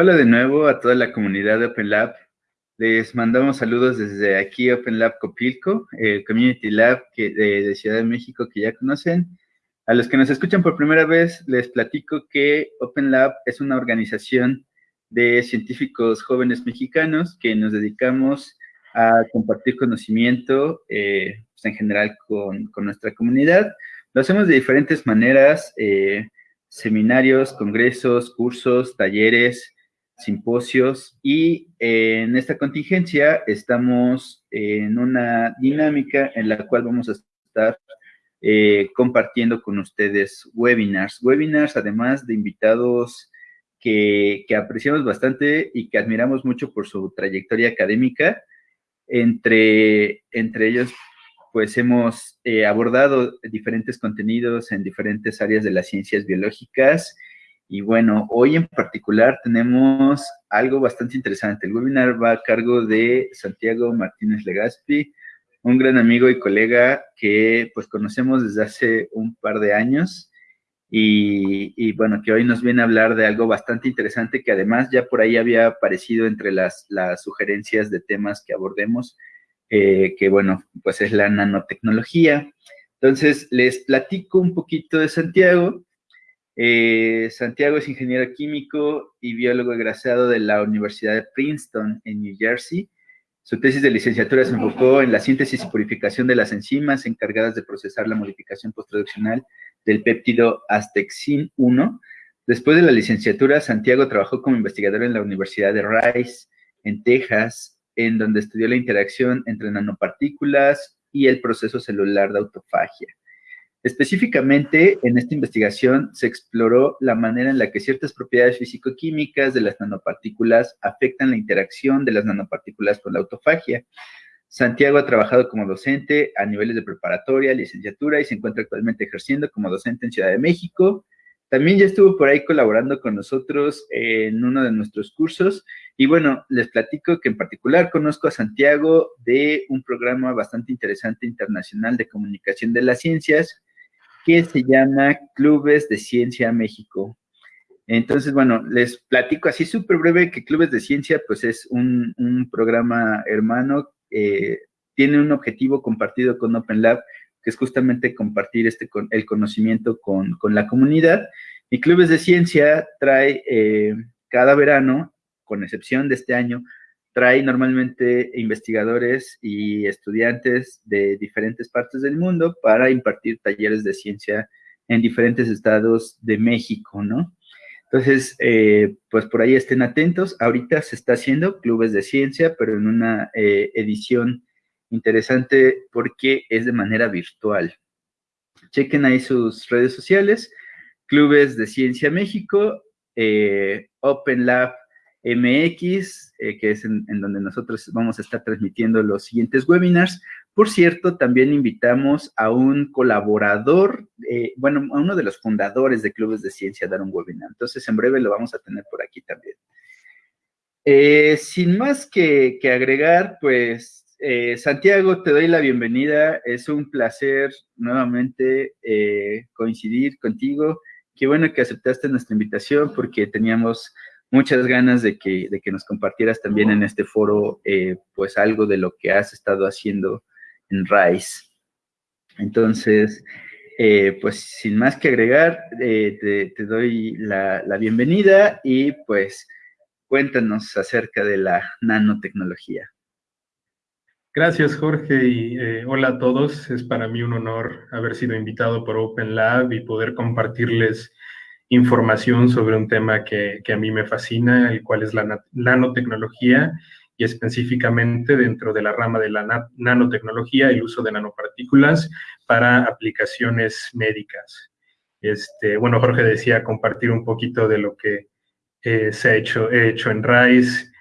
Hola de nuevo a toda la comunidad de Open Lab. Les mandamos saludos desde aquí, Open Lab Copilco, el Community Lab que, de, Ciudad de México que ya conocen. A los que nos escuchan por primera vez, les platico que Open Lab es una organización de científicos jóvenes mexicanos que nos dedicamos a compartir conocimiento eh, pues, en general con, nuestra comunidad. Lo hacemos de diferentes maneras, eh, seminarios, congresos, cursos, talleres, simposios y eh, en esta contingencia estamos en una dinámica en la cual vamos a estar eh, compartiendo con ustedes webinars. Webinars además de invitados que, apreciamos bastante y que admiramos mucho por su trayectoria académica. Entre, entre ellos, pues hemos eh, abordado diferentes contenidos en diferentes áreas de las ciencias biológicas y bueno, hoy en particular tenemos algo bastante interesante. El webinar va a cargo de Santiago Martínez Legaspi, un gran amigo y colega que pues conocemos desde hace un par de años y, bueno, que hoy nos viene a hablar de algo bastante interesante que además ya por ahí había aparecido entre las, sugerencias de temas que abordemos, eh, que bueno, pues es la nanotecnología. Entonces, les platico un poquito de Santiago. Eh, Santiago es ingeniero químico y biólogo egresado de la Universidad de Princeton en New Jersey. Su tesis de licenciatura se enfocó en la síntesis y purificación de las enzimas encargadas de procesar la modificación postproduccional del péptido Astexin 1. Después de la licenciatura, Santiago trabajó como investigador en la Universidad de Rice, en Texas, en donde estudió la interacción entre nanopartículas y el proceso celular de autofagia. Específicamente, en esta investigación se exploró la manera en la que ciertas propiedades físico-químicas de las nanopartículas afectan la interacción de las nanopartículas con la autofagia. Santiago ha trabajado como docente a niveles de preparatoria, licenciatura y se encuentra actualmente ejerciendo como docente en Ciudad de México. También ya estuvo por ahí colaborando con nosotros en uno de nuestros cursos. Y bueno, les platico que en particular conozco a Santiago de un programa bastante interesante internacional de comunicación de las ciencias que se llama Clubes de Ciencia México. Entonces, bueno, les platico así súper breve que Clubes de Ciencia, pues es un, programa hermano, eh, tiene un objetivo compartido con Open Lab, que es justamente compartir este, el conocimiento con, la comunidad. Y Clubes de Ciencia trae eh, cada verano, con excepción de este año, trae normalmente investigadores y estudiantes de diferentes partes del mundo para impartir talleres de ciencia en diferentes estados de México, ¿no? Entonces, eh, pues por ahí estén atentos. Ahorita se está haciendo clubes de ciencia, pero en una eh, edición interesante porque es de manera virtual. Chequen ahí sus redes sociales, Clubes de Ciencia México, eh, Open Lab MX, eh, que es en, donde nosotros vamos a estar transmitiendo los siguientes webinars. Por cierto, también invitamos a un colaborador, eh, bueno, a uno de los fundadores de Clubes de Ciencia a dar un webinar. Entonces, en breve lo vamos a tener por aquí también. Eh, sin más que, que agregar, pues, Santiago, te doy la bienvenida. Es un placer nuevamente coincidir contigo. Qué bueno que aceptaste nuestra invitación porque teníamos muchas ganas de que, de que nos compartieras también en este foro, eh, pues algo de lo que has estado haciendo en RISE. Entonces, eh, pues sin más que agregar, eh, te, doy la, bienvenida y pues cuéntanos acerca de la nanotecnología. Gracias, Jorge, y hola a todos. Es para mí un honor haber sido invitado por Open Lab y poder compartirles información sobre un tema que, a mí me fascina, el cual es la nanotecnología y específicamente dentro de la rama de la nanotecnología, el uso de nanopartículas para aplicaciones médicas. Este, bueno, Jorge decía compartir un poquito de lo que eh, se ha hecho, he hecho en RISE.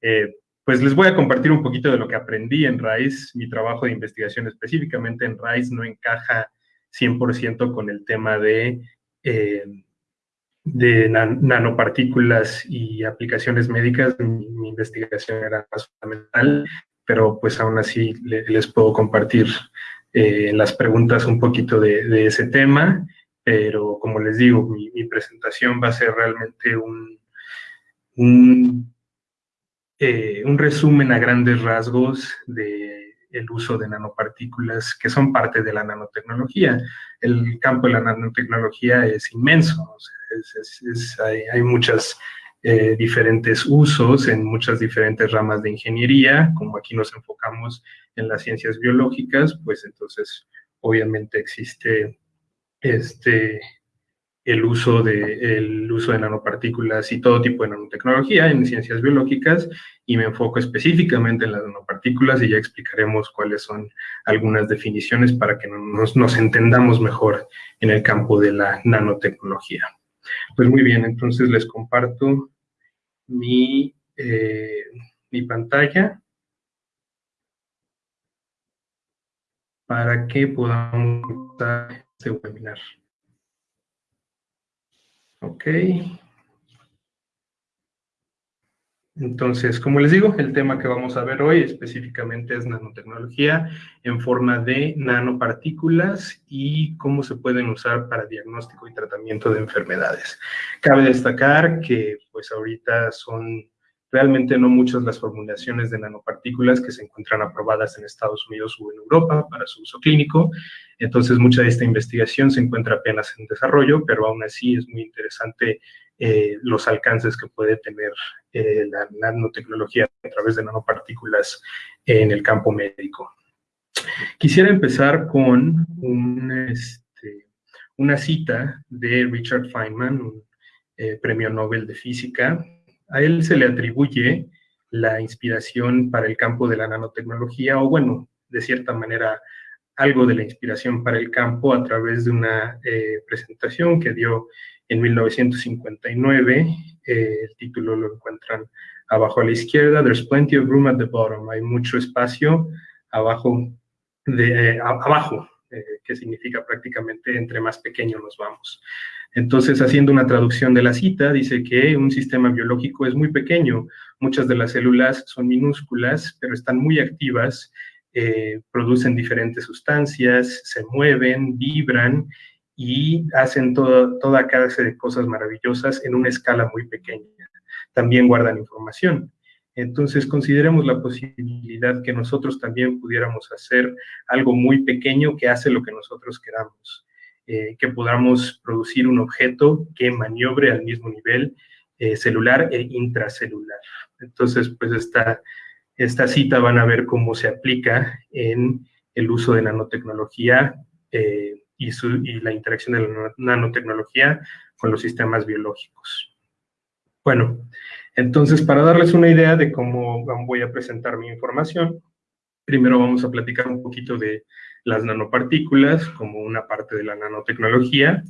Eh, pues les voy a compartir un poquito de lo que aprendí en RISE. Mi trabajo de investigación específicamente en RISE no encaja 100% con el tema de eh, de nanopartículas y aplicaciones médicas, mi, investigación era más fundamental, pero pues aún así les puedo compartir eh, las preguntas un poquito de, ese tema, pero como les digo, mi, presentación va a ser realmente un, un, eh, un resumen a grandes rasgos de el uso de nanopartículas que son parte de la nanotecnología. El campo de la nanotecnología es inmenso, hay, hay, muchas eh, diferentes usos en muchas diferentes ramas de ingeniería, como aquí nos enfocamos en las ciencias biológicas, pues entonces obviamente existe este, el uso, de, el uso de nanopartículas y todo tipo de nanotecnología en ciencias biológicas y me enfoco específicamente en las nanopartículas y ya explicaremos cuáles son algunas definiciones para que nos, nos entendamos mejor en el campo de la nanotecnología. Pues muy bien, entonces les comparto mi, eh, mi pantalla para que podamos este webinar. Ok. Entonces, como les digo, el tema que vamos a ver hoy específicamente es nanotecnología en forma de nanopartículas y cómo se pueden usar para diagnóstico y tratamiento de enfermedades. Cabe destacar que pues ahorita son realmente no muchas las formulaciones de nanopartículas que se encuentran aprobadas en Estados Unidos o en Europa para su uso clínico. Entonces, mucha de esta investigación se encuentra apenas en desarrollo, pero aún así es muy interesante eh, los alcances que puede tener eh, la nanotecnología a través de nanopartículas en el campo médico. Quisiera empezar con este, una cita de Richard Feynman, un eh, premio Nobel de Física. A él se le atribuye la inspiración para el campo de la nanotecnología, o bueno, de cierta manera, algo de la inspiración para el campo a través de una presentación que dio en 1959. Eh, el título lo encuentran abajo a la izquierda. There's plenty of room at the bottom. Hay mucho espacio abajo, de, eh, abajo eh, que significa prácticamente entre más pequeño nos vamos. Entonces, haciendo una traducción de la cita, dice que un sistema biológico es muy pequeño. Muchas de las células son minúsculas, pero están muy activas, producen diferentes sustancias, se mueven, vibran y hacen toda clase de cosas maravillosas en una escala muy pequeña. También guardan información. Entonces, consideremos la posibilidad que nosotros también pudiéramos hacer algo muy pequeño que hace lo que nosotros queramos, eh, que podamos producir un objeto que maniobre al mismo nivel eh, celular e intracelular. Entonces, pues esta, esta cita van a ver cómo se aplica en el uso de nanotecnología eh, y, la interacción de la nanotecnología con los sistemas biológicos. Bueno, entonces para darles una idea de cómo voy a presentar mi información, primero vamos a platicar un poquito de las nanopartículas como una parte de la nanotecnología,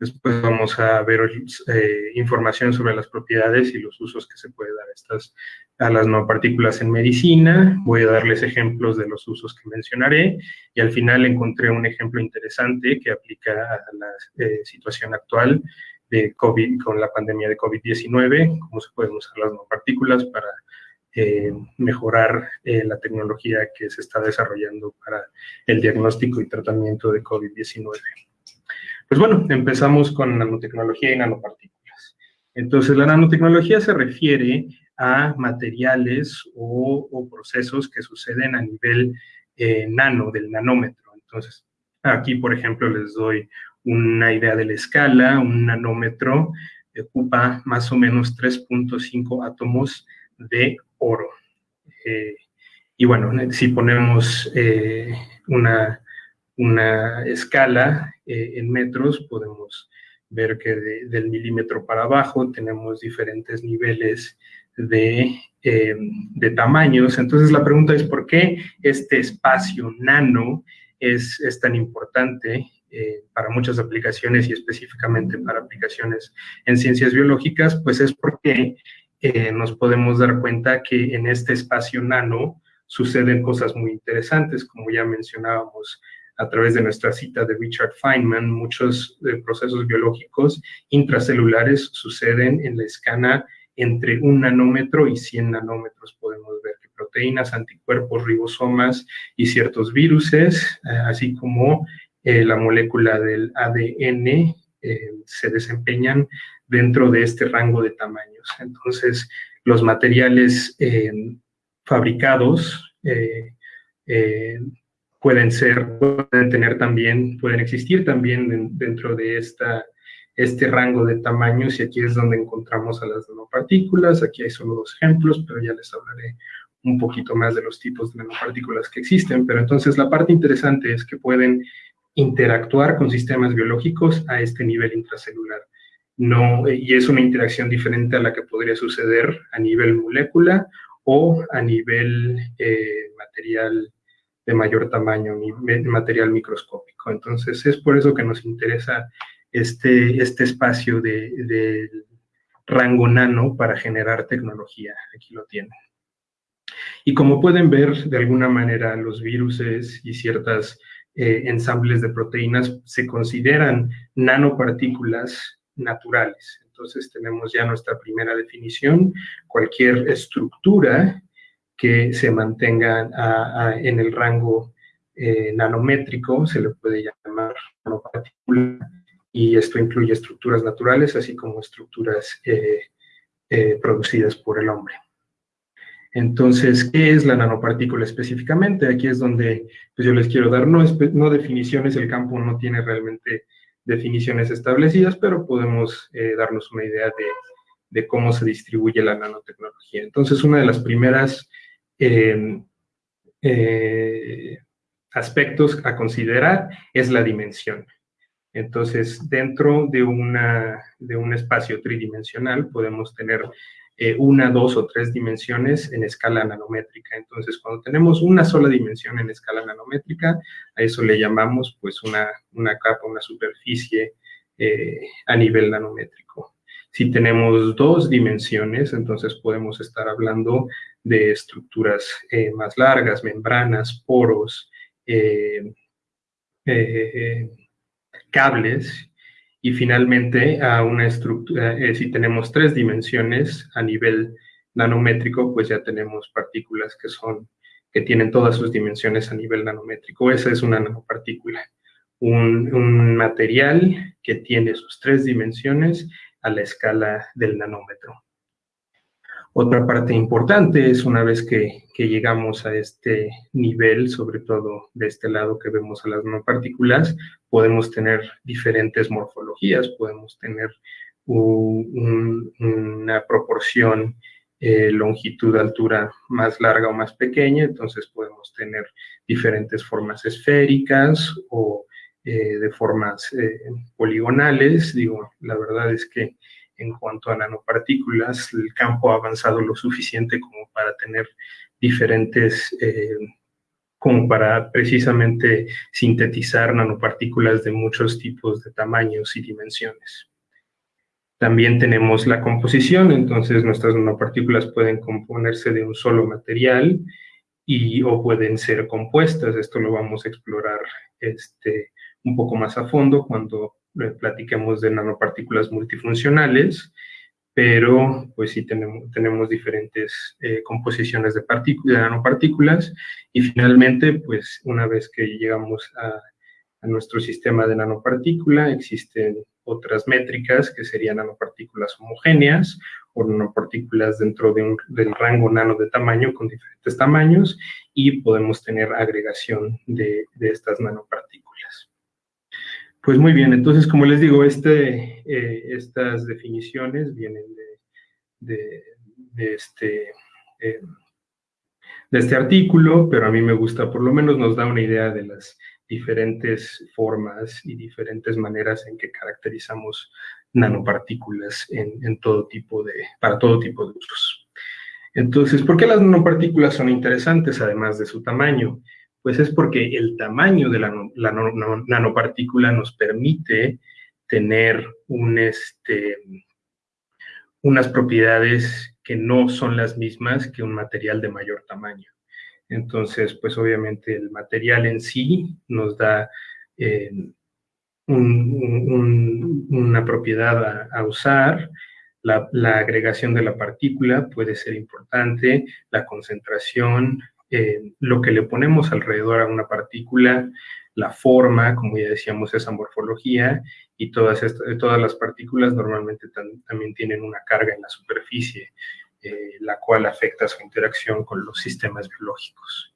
Después vamos a ver eh, información sobre las propiedades y los usos que se puede dar a, estas, a las nanopartículas en medicina. Voy a darles ejemplos de los usos que mencionaré. Y al final encontré un ejemplo interesante que aplica a la eh, situación actual de COVID, con la pandemia de COVID-19, cómo se pueden usar las nanopartículas para eh, mejorar la tecnología que se está desarrollando para el diagnóstico y tratamiento de COVID-19. Pues bueno, empezamos con nanotecnología y nanopartículas. Entonces, la nanotecnología se refiere a materiales o, procesos que suceden a nivel eh, nano, del nanómetro. Entonces, aquí, por ejemplo, les doy una idea de la escala. Un nanómetro ocupa más o menos 3.5 átomos de oro. Eh, y bueno, si ponemos eh, una una escala eh, en metros, podemos ver que del milímetro para abajo tenemos diferentes niveles de, eh, de, tamaños. Entonces la pregunta es, ¿por qué este espacio nano es, es tan importante eh, para muchas aplicaciones y específicamente para aplicaciones en ciencias biológicas? Pues es porque nos podemos dar cuenta que en este espacio nano suceden cosas muy interesantes, como ya mencionábamos a través de nuestra cita de Richard Feynman, muchos eh, procesos biológicos intracelulares suceden en la escala entre un nanómetro y 100 nanómetros. Podemos ver que proteínas, anticuerpos, ribosomas y ciertos viruses, eh, así como eh, la molécula del ADN, se desempeñan dentro de este rango de tamaños. Entonces, los materiales eh, fabricados eh, eh, pueden ser, pueden tener también, pueden existir también dentro de esta, este rango de tamaños y aquí es donde encontramos a las nanopartículas. Aquí hay solo dos ejemplos, pero ya les hablaré un poquito más de los tipos de nanopartículas que existen. Pero entonces la parte interesante es que pueden interactuar con sistemas biológicos a este nivel intracelular. No, y es una interacción diferente a la que podría suceder a nivel molécula o a nivel eh, material de mayor tamaño, material microscópico. Entonces, es por eso que nos interesa este, este espacio de, de rango nano para generar tecnología. Aquí lo tienen. Y como pueden ver, de alguna manera, los virus y ciertas eh, ensambles de proteínas se consideran nanopartículas naturales. Entonces tenemos ya nuestra primera definición, cualquier estructura que se mantenga en el rango eh, nanométrico se le puede llamar nanopartícula y esto incluye estructuras naturales así como estructuras eh, producidas por el hombre. Entonces, ¿qué es la nanopartícula específicamente? Aquí es donde pues, yo les quiero dar no, definiciones, el campo no tiene realmente definiciones establecidas, pero podemos eh, darnos una idea de, cómo se distribuye la nanotecnología. Entonces, una de las primeras em, eh, aspectos a considerar es la dimensión. Entonces, dentro de, de un espacio tridimensional podemos tener eh, una, dos o tres dimensiones en escala nanométrica. Entonces, cuando tenemos una sola dimensión en escala nanométrica, a eso le llamamos pues una, una capa, una superficie eh, a nivel nanométrico. Si tenemos dos dimensiones, entonces podemos estar hablando de estructuras eh, más largas, membranas, poros, cables, y finalmente, a una estructura, eh, si tenemos tres dimensiones a nivel nanométrico, pues ya tenemos partículas que son, que tienen todas sus dimensiones a nivel nanométrico. Esa es una nanopartícula, un, un material que tiene sus tres dimensiones a la escala del nanómetro. Otra parte importante es una vez que, llegamos a este nivel, sobre todo de este lado que vemos a las nanopartículas, podemos tener diferentes morfologías, podemos tener una proporción eh, longitud-altura más larga o más pequeña, entonces podemos tener diferentes formas esféricas o eh, de formas eh, poligonales. Digo, la verdad es que en cuanto a nanopartículas, el campo ha avanzado lo suficiente como para tener diferentes, eh, como para precisamente sintetizar nanopartículas de muchos tipos de tamaños y dimensiones. También tenemos la composición, entonces nuestras nanopartículas pueden componerse de un solo material y o pueden ser compuestas. Esto lo vamos a explorar este, un poco más a fondo cuando platiquemos de nanopartículas multifuncionales, pero pues sí tenemos, diferentes eh, composiciones de, de, nanopartículas y finalmente, pues una vez que llegamos a, nuestro sistema de nanopartícula, existen otras métricas que serían nanopartículas homogéneas o nanopartículas dentro de un, del rango nano de tamaño con diferentes tamaños y podemos tener agregación de estas nanopartículas. Pues muy bien, entonces como les digo, este, eh, estas definiciones vienen de, este, eh, de este artículo, pero a mí me gusta, por lo menos nos da una idea de las diferentes formas y diferentes maneras en que caracterizamos nanopartículas en, todo tipo de, para todo tipo de usos. Entonces, ¿por qué las nanopartículas son interesantes además de su tamaño? Pues es porque el tamaño de la, nanopartícula nos permite tener este, unas propiedades que no son las mismas que un material de mayor tamaño. Entonces, pues obviamente el material en sí nos da eh, una propiedad a, usar, la, agregación de la partícula puede ser importante, la concentración, eh, lo que le ponemos alrededor a una partícula, la forma, como ya decíamos, esa morfología, y todas, todas las partículas normalmente también tienen una carga en la superficie, eh, la cual afecta su interacción con los sistemas biológicos.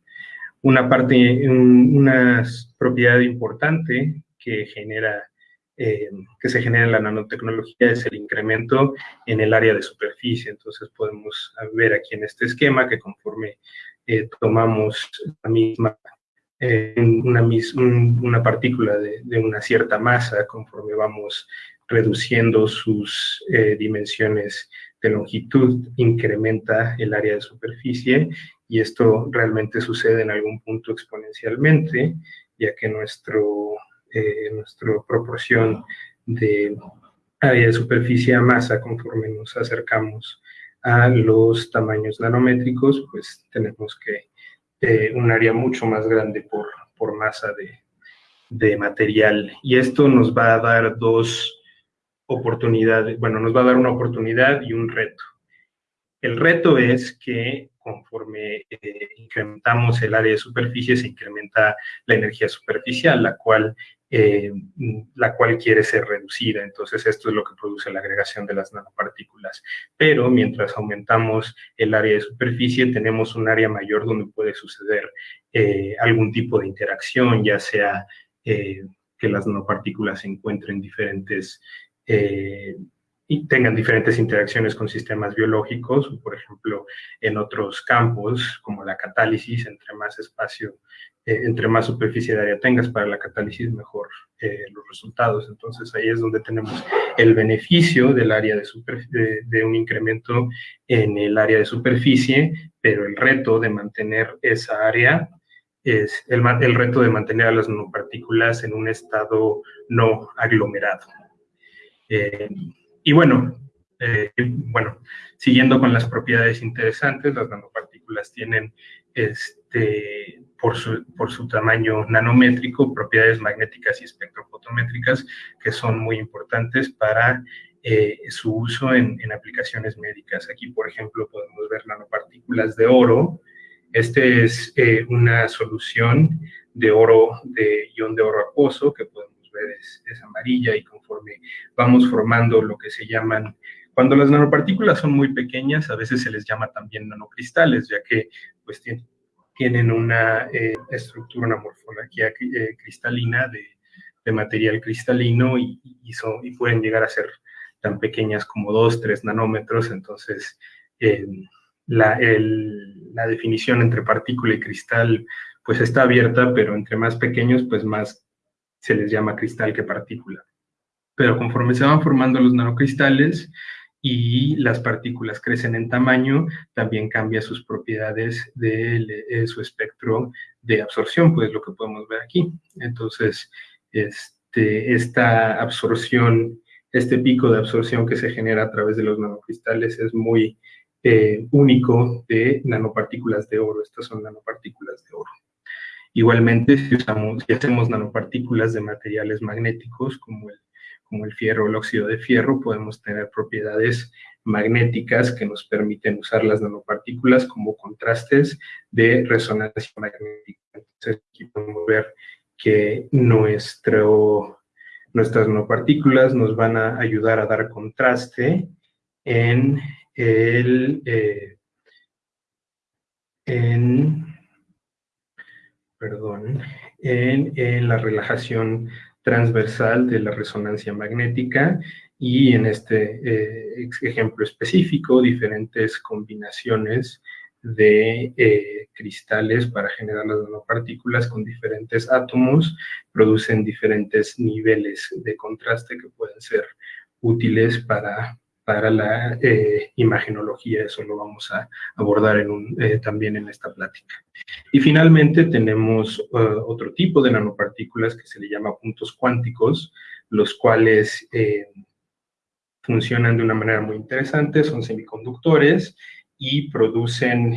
Una parte, una propiedad importante que genera eh, que se genera en la nanotecnología es el incremento en el área de superficie. Entonces podemos ver aquí en este esquema que conforme eh, tomamos la misma, eh, una, una, partícula de, de, una cierta masa, conforme vamos reduciendo sus dimensiones de longitud, incrementa el área de superficie y esto realmente sucede en algún punto exponencialmente, ya que nuestro eh, nuestra proporción de área de superficie a masa conforme nos acercamos a los tamaños nanométricos, pues tenemos que eh, un área mucho más grande por, por masa de, de material. Y esto nos va a dar dos oportunidades, bueno, nos va a dar una oportunidad y un reto. El reto es que conforme eh, incrementamos el área de superficie, se incrementa la energía superficial, la cual eh, la cual quiere ser reducida. Entonces, esto es lo que produce la agregación de las nanopartículas. Pero mientras aumentamos el área de superficie, tenemos un área mayor donde puede suceder eh, algún tipo de interacción, ya sea eh, que las nanopartículas se encuentren diferentes y tengan diferentes interacciones con sistemas biológicos, por ejemplo, en otros campos, como la catálisis, entre más espacio eh, entre más superficie de área tengas para la catálisis, mejor eh, los resultados. Entonces ahí es donde tenemos el beneficio del área de, de, un incremento en el área de superficie, pero el reto de mantener esa área es el, el reto de mantener a las nanopartículas en un estado no aglomerado. Eh, y bueno, bueno, siguiendo con las propiedades interesantes, las nanopartículas tienen este, por su, por su tamaño nanométrico, propiedades magnéticas y espectrofotométricas que son muy importantes para eh, su uso en, en, aplicaciones médicas. Aquí, por ejemplo, podemos ver nanopartículas de oro. Este es eh, una solución de oro, de ion de oro acuoso, que podemos ver es, amarilla y conforme vamos formando lo que se llaman, cuando las nanopartículas son muy pequeñas, a veces se les llama también nanocristales, ya que pues tienen una eh, estructura, una morfología eh, cristalina de, material cristalino y, y, pueden llegar a ser tan pequeñas como 2, 3 nanómetros. Entonces, eh, la, la, definición entre partícula y cristal pues está abierta, pero entre más pequeños, pues más se les llama cristal que partícula. Pero conforme se van formando los nanocristales, y las partículas crecen en tamaño, también cambia sus propiedades de, eh, su espectro de absorción, pues lo que podemos ver aquí. Entonces, este, esta absorción, este pico de absorción que se genera a través de los nanocristales es muy eh, único de nanopartículas de oro. Estas son nanopartículas de oro. Igualmente, si, usamos, si hacemos nanopartículas de materiales magnéticos como el como el fierro o el óxido de fierro, podemos tener propiedades magnéticas que nos permiten usar las nanopartículas como contrastes de resonancia magnética. Entonces, aquí podemos ver que nuestro, nuestras nanopartículas nos van a ayudar a dar contraste en el... Eh, en, perdón, en, la relajación transversal de la resonancia magnética y en este eh, ejemplo específico diferentes combinaciones de eh, cristales para generar las nanopartículas con diferentes átomos producen diferentes niveles de contraste que pueden ser útiles para para la eh, imagenología, eso lo vamos a abordar en un, eh, también en esta plática. Y finalmente tenemos eh, otro tipo de nanopartículas que se le llama puntos cuánticos, los cuales funcionan de una manera muy interesante, son semiconductores y producen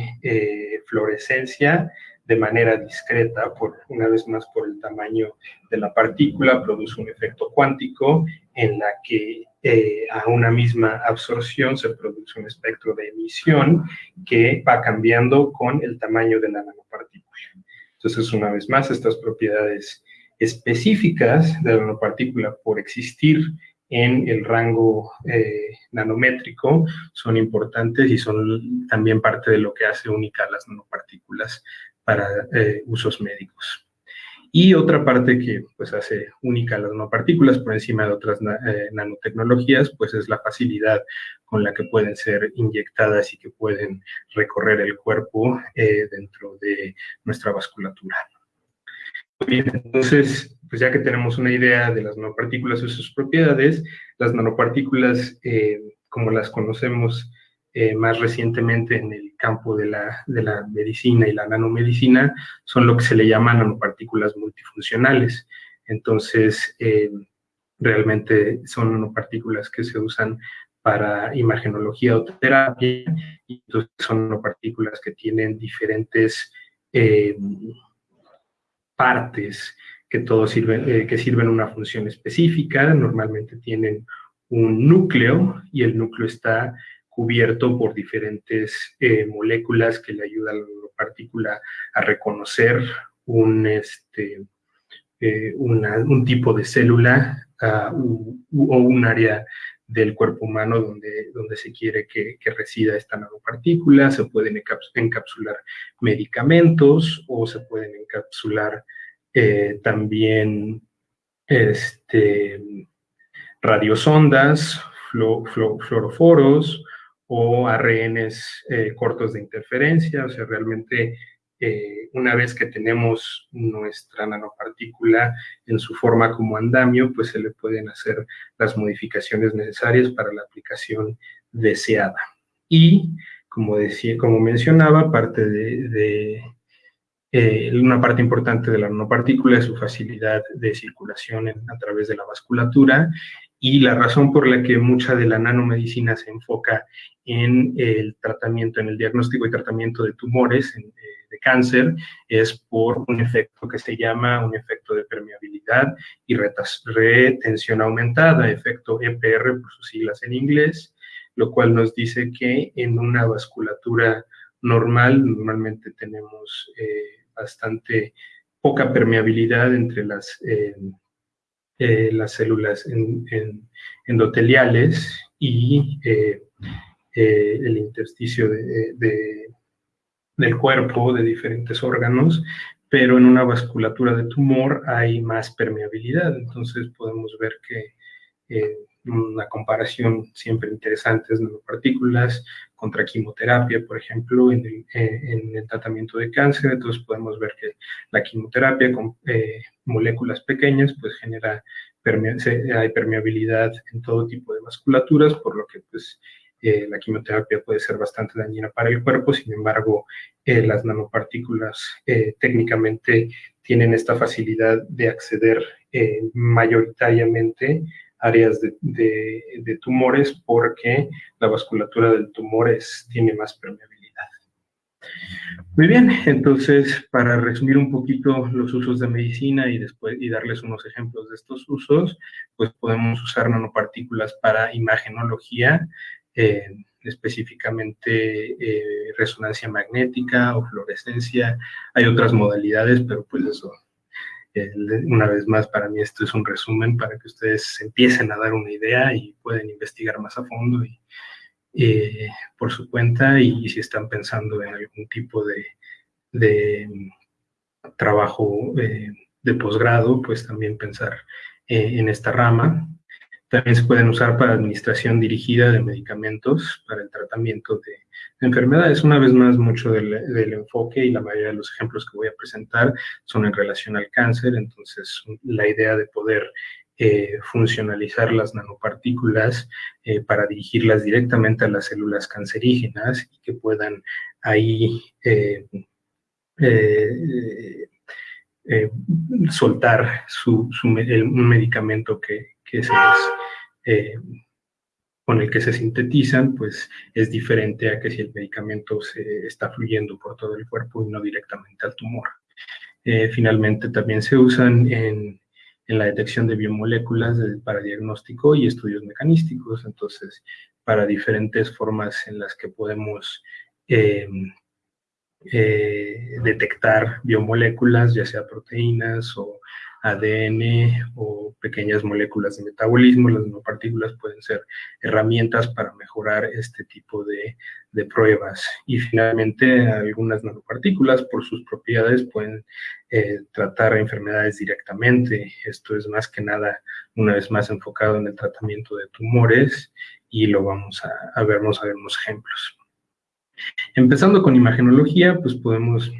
fluorescencia de manera discreta, por, una vez más por el tamaño de la partícula, produce un efecto cuántico en la que eh, a una misma absorción se produce un espectro de emisión que va cambiando con el tamaño de la nanopartícula. Entonces, una vez más, estas propiedades específicas de la nanopartícula por existir en el rango eh, nanométrico son importantes y son también parte de lo que hace única las nanopartículas para eh, usos médicos. Y otra parte que pues, hace única las nanopartículas por encima de otras eh, nanotecnologías, pues es la facilidad con la que pueden ser inyectadas y que pueden recorrer el cuerpo dentro de nuestra vasculatura. Bien, entonces, pues ya que tenemos una idea de las nanopartículas y sus propiedades, las nanopartículas, eh, como las conocemos eh, más recientemente en el campo de la, de la, medicina y la nanomedicina, son lo que se le llama nanopartículas multifuncionales. Entonces, eh, realmente son nanopartículas que se usan para imagenología o terapia, y entonces son nanopartículas que tienen diferentes partes que todos sirven, eh, que sirven una función específica, normalmente tienen un núcleo y el núcleo está cubierto por diferentes eh, moléculas que le ayudan a la partícula a reconocer un, este, eh, un tipo de célula o un área del cuerpo humano donde, donde se quiere que, que, resida esta nanopartícula. Se pueden encapsular medicamentos o se pueden encapsular eh, también este, radiosondas, fluoroforos o ARNs eh, cortos de interferencia, o sea, realmente eh, una vez que tenemos nuestra nanopartícula en su forma como andamio, pues se le pueden hacer las modificaciones necesarias para la aplicación deseada. Y, como, decía, como mencionaba, parte de eh, una parte importante de la nanopartícula es su facilidad de circulación a través de la vasculatura y la razón por la que mucha de la nanomedicina se enfoca en el tratamiento, en el diagnóstico y tratamiento de tumores, eh, de cáncer, es por un efecto que se llama un efecto de permeabilidad y retención aumentada, efecto EPR por sus siglas en inglés, lo cual nos dice que en una vasculatura normal, normalmente tenemos eh, bastante poca permeabilidad entre las, eh, eh, las células endoteliales y eh, el intersticio de, del cuerpo, de diferentes órganos, pero en una vasculatura de tumor hay más permeabilidad. Entonces podemos ver que una comparación siempre interesante es nanopartículas contra quimioterapia, por ejemplo, en el, eh, tratamiento de cáncer. Entonces podemos ver que la quimioterapia con eh, moléculas pequeñas pues genera hay permeabilidad en todo tipo de vasculaturas, por lo que pues eh, la quimioterapia puede ser bastante dañina para el cuerpo, sin embargo, las nanopartículas técnicamente tienen esta facilidad de acceder mayoritariamente áreas de, tumores porque la vasculatura del tumor es, tiene más permeabilidad. Muy bien, entonces para resumir un poquito los usos de medicina y después y darles unos ejemplos de estos usos, pues podemos usar nanopartículas para imagenología, específicamente eh, resonancia magnética o fluorescencia. Hay otras modalidades, pero pues eso una vez más, para mí esto es un resumen para que ustedes empiecen a dar una idea y pueden investigar más a fondo y, eh, por su cuenta y, si están pensando en algún tipo de, de trabajo eh, de posgrado, pues también pensar eh, en esta rama. También se pueden usar para administración dirigida de medicamentos para el tratamiento de enfermedades. Una vez más, mucho del, enfoque y la mayoría de los ejemplos que voy a presentar son en relación al cáncer. Entonces, la idea de poder eh, funcionalizar las nanopartículas eh, para dirigirlas directamente a las células cancerígenas y que puedan ahí eh, soltar un medicamento que, que se eh, con el que se sintetizan, pues es diferente a que si el medicamento se está fluyendo por todo el cuerpo y no directamente al tumor. Eh, finalmente, también se usan en, en, la detección de biomoléculas para diagnóstico y estudios mecanísticos, entonces, para diferentes formas en las que podemos eh, detectar biomoléculas, ya sea proteínas o ADN o pequeñas moléculas de metabolismo. Las nanopartículas pueden ser herramientas para mejorar este tipo de, pruebas. Y finalmente, algunas nanopartículas, por sus propiedades, pueden eh, tratar enfermedades directamente. Esto es más que nada, una vez más, enfocado en el tratamiento de tumores y lo vamos a, ver, vamos a ver unos ejemplos. Empezando con imagenología, pues podemos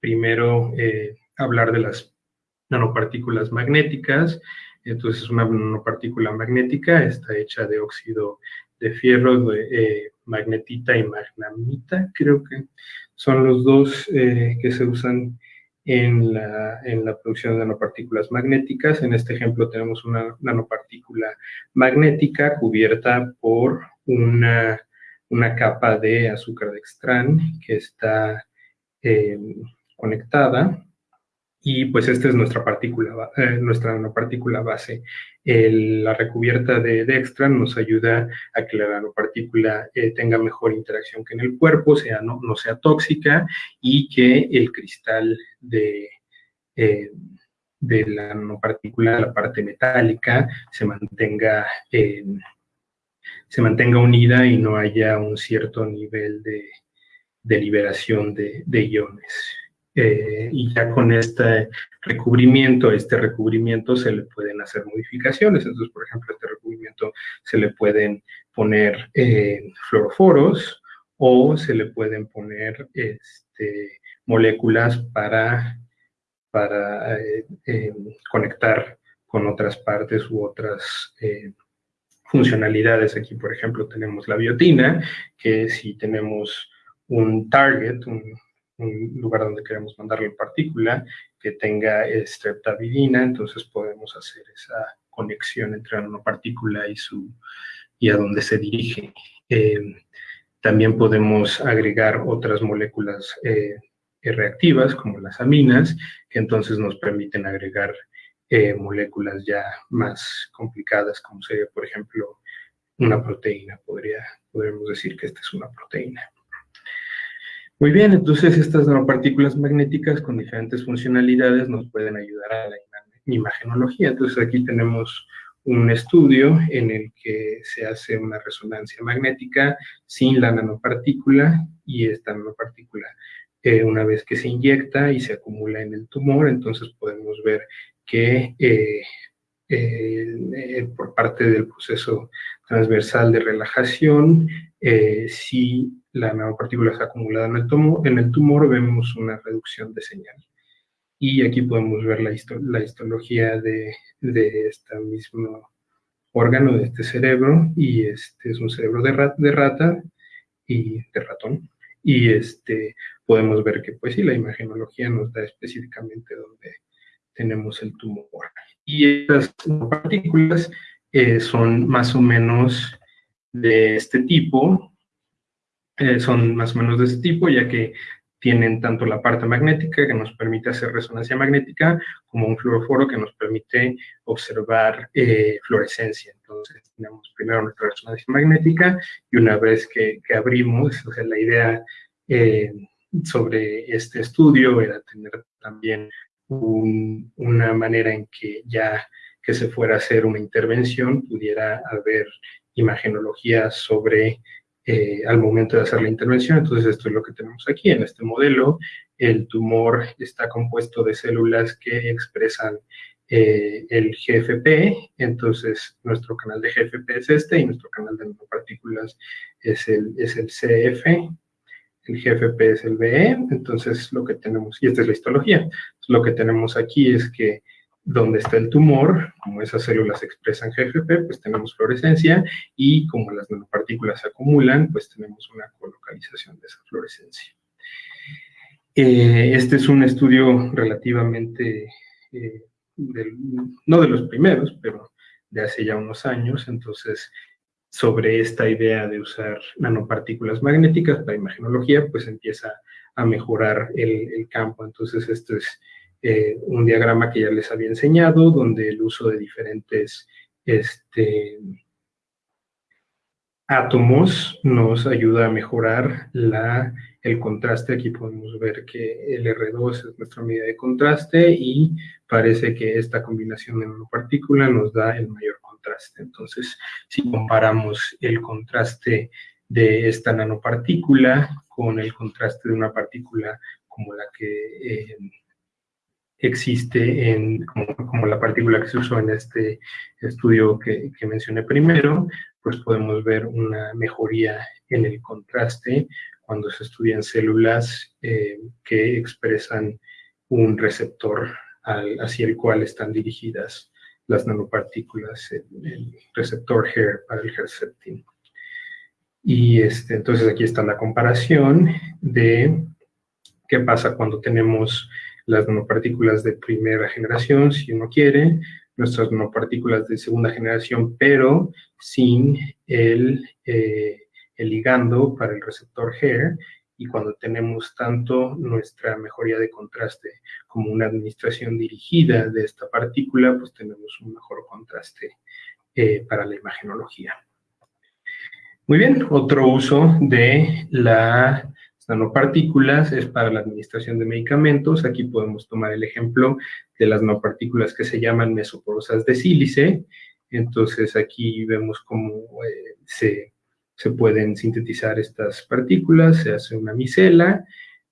primero eh, hablar de las nanopartículas magnéticas. Entonces, una nanopartícula magnética está hecha de óxido de fierro, de eh, magnetita y magnamita, creo que son los dos eh, que se usan en la, en la, producción de nanopartículas magnéticas. En este ejemplo tenemos una nanopartícula magnética cubierta por una, una capa de azúcar de extrán que está eh, conectada y pues esta es nuestra partícula, eh, nuestra nanopartícula base. la recubierta de Dextran nos ayuda a que la nanopartícula eh, tenga mejor interacción que en el cuerpo, sea, no, no sea tóxica y que el cristal de, eh, de la nanopartícula, la parte metálica, se mantenga, se mantenga unida y no haya un cierto nivel de, de liberación de, de iones. Eh, y ya con este recubrimiento, este recubrimiento se le pueden hacer modificaciones. Entonces, por ejemplo, este recubrimiento se le pueden poner eh, fluoroforos o se le pueden poner este, moléculas para, para eh, conectar con otras partes u otras funcionalidades. Aquí, por ejemplo, tenemos la biotina, que si tenemos un target, un, un lugar donde queremos mandarle partícula que tenga streptavidina, entonces podemos hacer esa conexión entre la nanopartícula y, su, y a dónde se dirige. Eh, también podemos agregar otras moléculas eh, reactivas, como las aminas, que entonces nos permiten agregar eh, moléculas ya más complicadas, como sería, por ejemplo, una proteína. Podría, podríamos decir que esta es una proteína. Muy bien, entonces estas nanopartículas magnéticas con diferentes funcionalidades nos pueden ayudar a la imagenología. Entonces aquí tenemos un estudio en el que se hace una resonancia magnética sin la nanopartícula y esta nanopartícula eh, una vez que se inyecta y se acumula en el tumor, entonces podemos ver que eh, eh, por parte del proceso transversal de relajación, si la nanopartícula está acumulada en el, tumor, en el tumor, vemos una reducción de señal. Y aquí podemos ver la, histología de, este mismo órgano, de este cerebro, y este es un cerebro de, rata y de ratón. Y este, podemos ver que, pues sí, la imagenología nos da específicamente dónde tenemos el tumor. Y estas partículas eh, son más o menos de este tipo, eh, son más o menos de ese tipo, ya que tienen tanto la parte magnética que nos permite hacer resonancia magnética, como un fluoroforo que nos permite observar eh, fluorescencia. Entonces, tenemos primero nuestra resonancia magnética y una vez que, abrimos, o sea, la idea eh, sobre este estudio era tener también una manera en que ya que se fuera a hacer una intervención pudiera haber imagenología sobre eh, al momento de hacer la intervención. Entonces, esto es lo que tenemos aquí en este modelo. El tumor está compuesto de células que expresan eh, el GFP, entonces nuestro canal de GFP es este y nuestro canal de nanopartículas es el, es el CF, el GFP es el BE, entonces lo que tenemos, y esta es la histología, lo que tenemos aquí es que donde está el tumor, como esas células expresan GFP, pues tenemos fluorescencia y como las nanopartículas se acumulan, pues tenemos una colocalización de esa fluorescencia. Eh, este es un estudio relativamente, eh, no de los primeros, pero de hace ya unos años, entonces sobre esta idea de usar nanopartículas magnéticas para imagenología, pues empieza a mejorar el, el campo. Entonces esto es eh, un diagrama que ya les había enseñado, donde el uso de diferentes este, átomos nos ayuda a mejorar la, el contraste. Aquí podemos ver que el R2 es nuestra medida de contraste y parece que esta combinación de nanopartícula nos da el mayor contraste. Entonces, si comparamos el contraste de esta nanopartícula con el contraste de una partícula como la que eh, existe en, como, la partícula que se usó en este estudio que, mencioné primero, pues podemos ver una mejoría en el contraste cuando se estudian células eh, que expresan un receptor hacia el cual están dirigidas las nanopartículas, el, receptor HER para el Herceptin. Y este, entonces aquí está la comparación de qué pasa cuando tenemos las nanopartículas de primera generación, si uno quiere, nuestras nanopartículas de segunda generación, pero sin el, eh, ligando para el receptor HER, y cuando tenemos tanto nuestra mejoría de contraste como una administración dirigida de esta partícula, pues tenemos un mejor contraste eh, para la imagenología. Muy bien, otro uso de las nanopartículas es para la administración de medicamentos. Aquí podemos tomar el ejemplo de las nanopartículas que se llaman mesoporosas de sílice. Entonces aquí vemos cómo eh, se, pueden sintetizar estas partículas, se hace una micela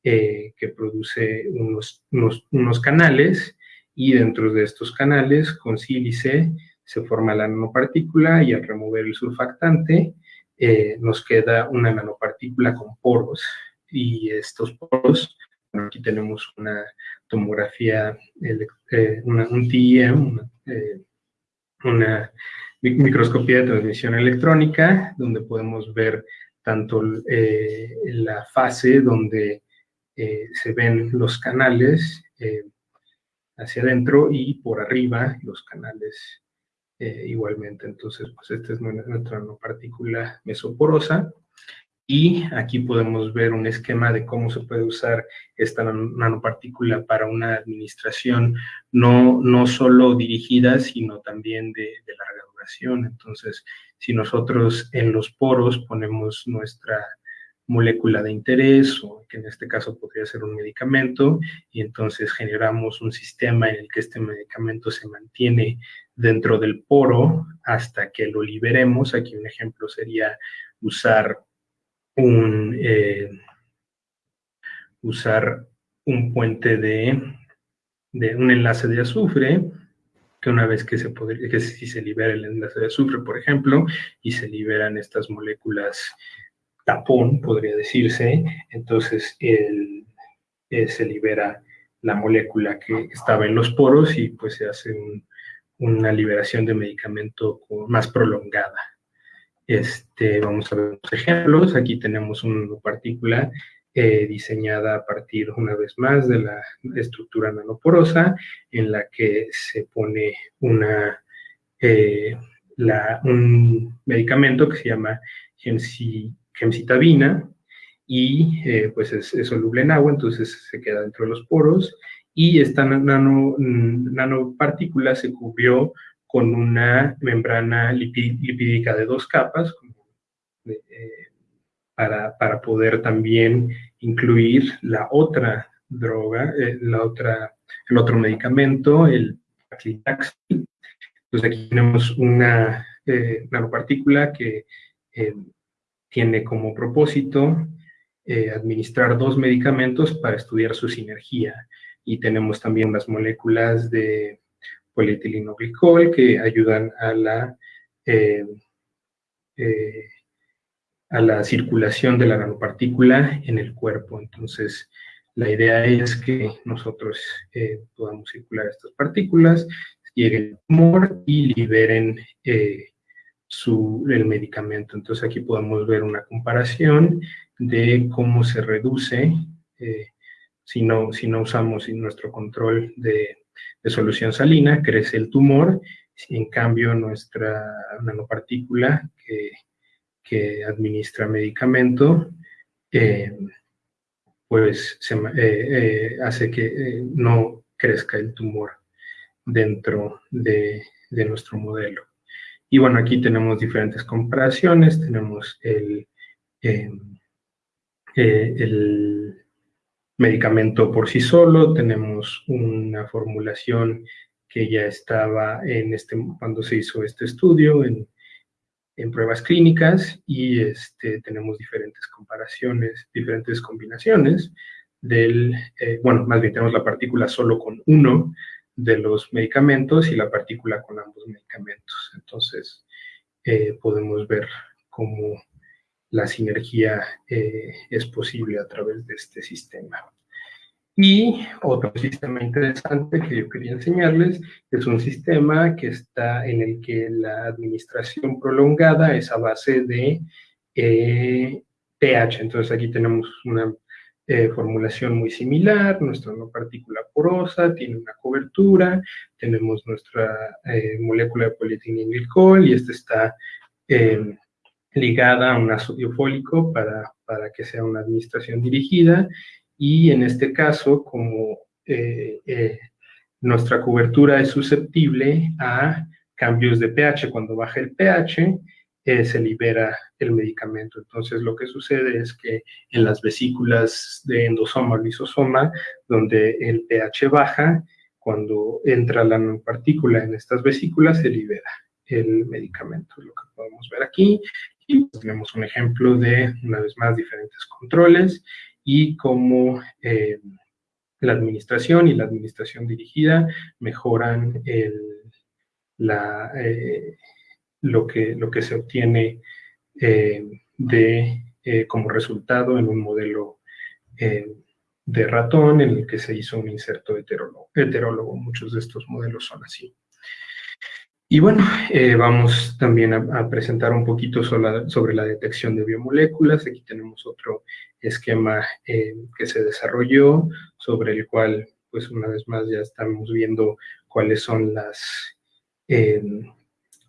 eh, que produce unos, unos canales y dentro de estos canales con sílice se forma la nanopartícula y al remover el surfactante eh, nos queda una nanopartícula con poros y estos poros, aquí tenemos una tomografía, eh, un TEM, eh, una, microscopía de transmisión electrónica, donde podemos ver tanto la fase donde se ven los canales hacia adentro y por arriba los canales eh, igualmente. Entonces, pues esta es nuestra nanopartícula mesoporosa. Y aquí podemos ver un esquema de cómo se puede usar esta nanopartícula para una administración no, no solo dirigida, sino también de, de larga duración. Entonces, si nosotros en los poros ponemos nuestra molécula de interés, o que en este caso podría ser un medicamento, y entonces generamos un sistema en el que este medicamento se mantiene dentro del poro hasta que lo liberemos. Aquí un ejemplo sería usar un, eh, usar un puente de, un enlace de azufre, que una vez que se podría, si se libera el enlace de azufre, por ejemplo, y se liberan estas moléculas tapón, podría decirse, entonces eh, se libera la molécula que estaba en los poros y pues se hace una liberación de medicamento más prolongada. Este, vamos a ver unos ejemplos. Aquí tenemos una partícula eh, diseñada a partir, una vez más, de la estructura nanoporosa, en la que se pone eh, un medicamento que se llama gemcitabina y eh, pues es, soluble en agua, entonces se queda dentro de los poros y esta nano, nanopartícula se cubrió con una membrana lipídica de dos capas eh, para, para, poder también incluir la otra droga, eh, la otra, el otro medicamento, el paclitaxel. Entonces aquí tenemos una nanopartícula que tiene como propósito eh, administrar dos medicamentos para estudiar su sinergia. Y tenemos también unas moléculas de polietilenglicol que ayudan a la, eh, eh, a la circulación de la nanopartícula en el cuerpo. Entonces, la idea es que nosotros podamos circular estas partículas, lleguen al tumor y liberen su, el medicamento. Entonces aquí podemos ver una comparación de cómo se reduce eh, si, no, si no usamos nuestro control de, solución salina, crece el tumor, en cambio nuestra nanopartícula que, que administra medicamento, eh, pues se, eh, hace que no crezca el tumor dentro de, de nuestro modelo. Y bueno, aquí tenemos diferentes comparaciones, tenemos em, eh, el medicamento por sí solo, tenemos una formulación que ya estaba en este, cuando se hizo este estudio, en, en pruebas clínicas, y este, tenemos diferentes comparaciones, diferentes combinaciones del, eh, bueno, más bien tenemos la partícula solo con uno de los medicamentos y la partícula con ambos medicamentos. Entonces, eh, podemos ver cómo la sinergia eh, es posible a través de este sistema. Y otro sistema interesante que yo quería enseñarles es un sistema que está en el que la administración prolongada es a base de pH. Entonces aquí tenemos una eh, formulación muy similar, nuestra no partícula porosa, tiene una cobertura, tenemos nuestra eh, molécula de polietilenglicol y esta está em, ligada a un ácido fólico para, para, que sea una administración dirigida y en este caso, como eh, nuestra cobertura es susceptible a cambios de pH, cuando baja el pH, eh, se libera el medicamento. Entonces, lo que sucede es que en las vesículas de endosoma o lisosoma, donde el pH baja, cuando entra la partícula en estas vesículas, se libera el medicamento, lo que podemos ver aquí. Tenemos un ejemplo de, una vez más, diferentes controles y cómo eh, la administración y la administración dirigida mejoran eh, lo que, lo que se obtiene eh, como resultado en un modelo de ratón en el que se hizo un inserto heterólogo. Muchos de estos modelos son así. Y bueno, vamos también a, presentar un poquito sobre la, detección de biomoléculas. Aquí tenemos otro esquema que se desarrolló, sobre el cual, pues una vez más, ya estamos viendo cuáles son las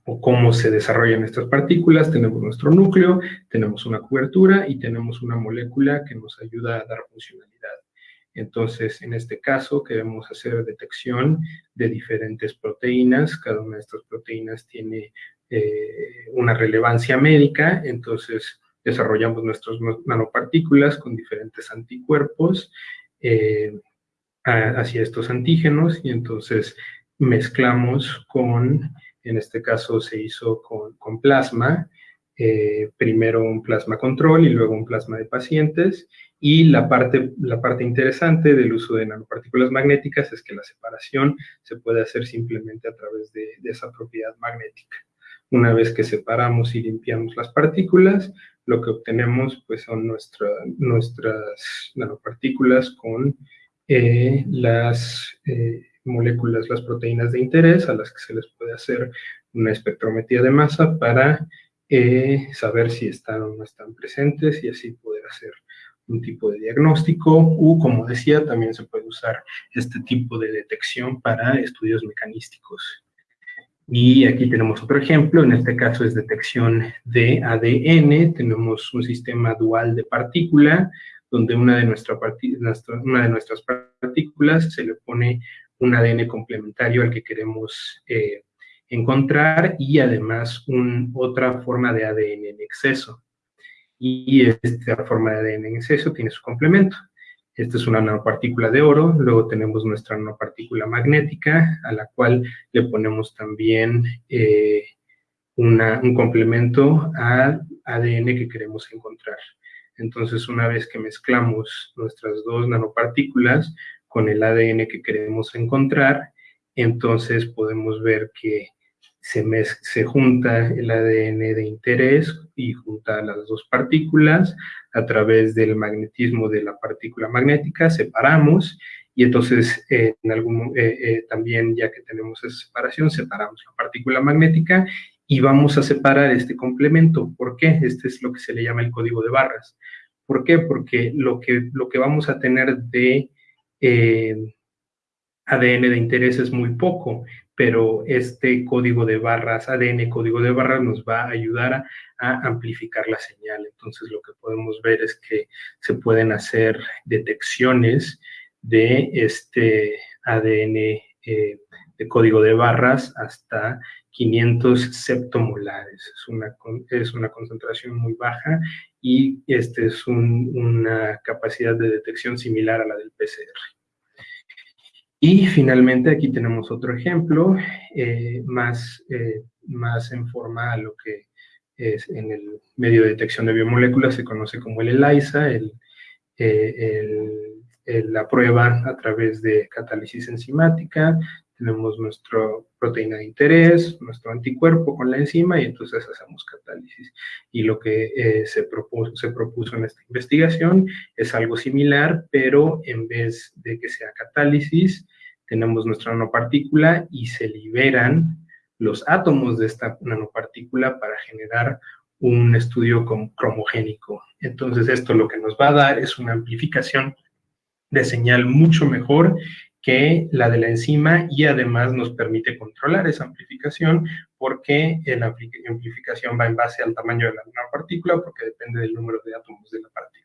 o cómo se desarrollan estas partículas, tenemos nuestro núcleo, tenemos una cobertura y tenemos una molécula que nos ayuda a dar funcionalidad. Entonces, en este caso, queremos hacer detección de diferentes proteínas. Cada una de estas proteínas tiene eh, una relevancia médica. Entonces, desarrollamos nuestras nanopartículas con diferentes anticuerpos eh, hacia estos antígenos y entonces mezclamos con en este caso se hizo con, plasma, eh, primero un plasma control y luego un plasma de pacientes. Y la parte, la parte interesante del uso de nanopartículas magnéticas es que la separación se puede hacer simplemente a través de, esa propiedad magnética. Una vez que separamos y limpiamos las partículas, lo que obtenemos pues, son nuestras nanopartículas con eh, las eh, moléculas, las proteínas de interés, a las que se les puede hacer una espectrometría de masa para eh, saber si están o no están presentes y así poder hacer un tipo de diagnóstico o, como decía, también se puede usar este tipo de detección para estudios mecanísticos. Y aquí tenemos otro ejemplo, en este caso es detección de ADN, tenemos un sistema dual de partícula, donde una de, una de nuestras partículas se le pone un ADN complementario al que queremos eh, encontrar y además otra forma de ADN en exceso. Y esta forma de ADN en exceso tiene su complemento. Esta es una nanopartícula de oro, luego tenemos nuestra nanopartícula magnética, a la cual le ponemos también eh, un complemento al ADN que queremos encontrar. Entonces, una vez que mezclamos nuestras dos nanopartículas, con el ADN que queremos encontrar, entonces podemos ver que se, se junta el ADN de interés y junta las dos partículas a través del magnetismo de la partícula magnética, separamos y entonces en algún, eh, eh, también ya que tenemos esa separación, separamos la partícula magnética y vamos a separar este complemento. ¿Por qué? Este es lo que se le llama el código de barras. ¿Por qué? Porque lo que, lo que vamos a tener de eh, ADN de interés es muy poco, pero este código de barras, ADN código de barras, nos va a ayudar a, amplificar la señal. Entonces, lo que podemos ver es que se pueden hacer detecciones de este ADN eh, de código de barras hasta 500 septomolares. Es una, es una concentración muy baja y este es una capacidad de detección similar a la del PCR. Y finalmente aquí tenemos otro ejemplo, eh, más, eh, más en forma a lo que es en el medio de detección de biomoléculas se conoce como el ELISA, el, eh, la prueba a través de catálisis enzimática, tenemos nuestra proteína de interés, nuestro anticuerpo con la enzima y entonces hacemos catálisis. Y lo que se, propuso, se propuso en esta investigación es algo similar, pero en vez de que sea catálisis, tenemos nuestra nanopartícula y se liberan los átomos de esta nanopartícula para generar un estudio cromogénico. Entonces esto lo que nos va a dar es una amplificación de señal mucho mejor que la de la enzima y además nos permite controlar esa amplificación porque la amplificación va en base al tamaño de la nanopartícula porque depende del número de átomos de la partícula.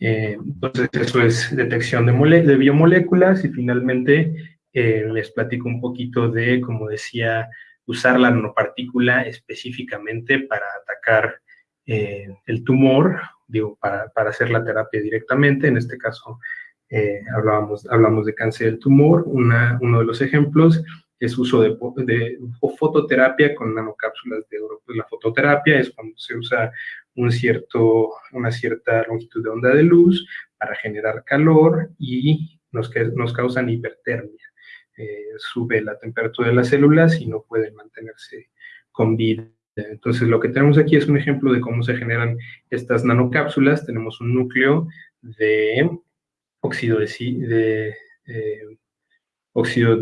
Eh, entonces, eso es detección de, biomoléculas y finalmente eh, les platico un poquito de, como decía, usar la nanopartícula específicamente para atacar eh, el tumor, digo, para, para, hacer la terapia directamente. En este caso, hablábamos, hablamos de cáncer del tumor. Una, uno de los ejemplos es uso de, de, fototerapia con nanocápsulas de oro. Pues la fototerapia es cuando se usa un cierto, una cierta longitud de onda de luz para generar calor y nos, nos causan hipertermia. Eh, sube la temperatura de las células y no pueden mantenerse con vida. Entonces, lo que tenemos aquí es un ejemplo de cómo se generan estas nanocápsulas. Tenemos un núcleo de óxido eh,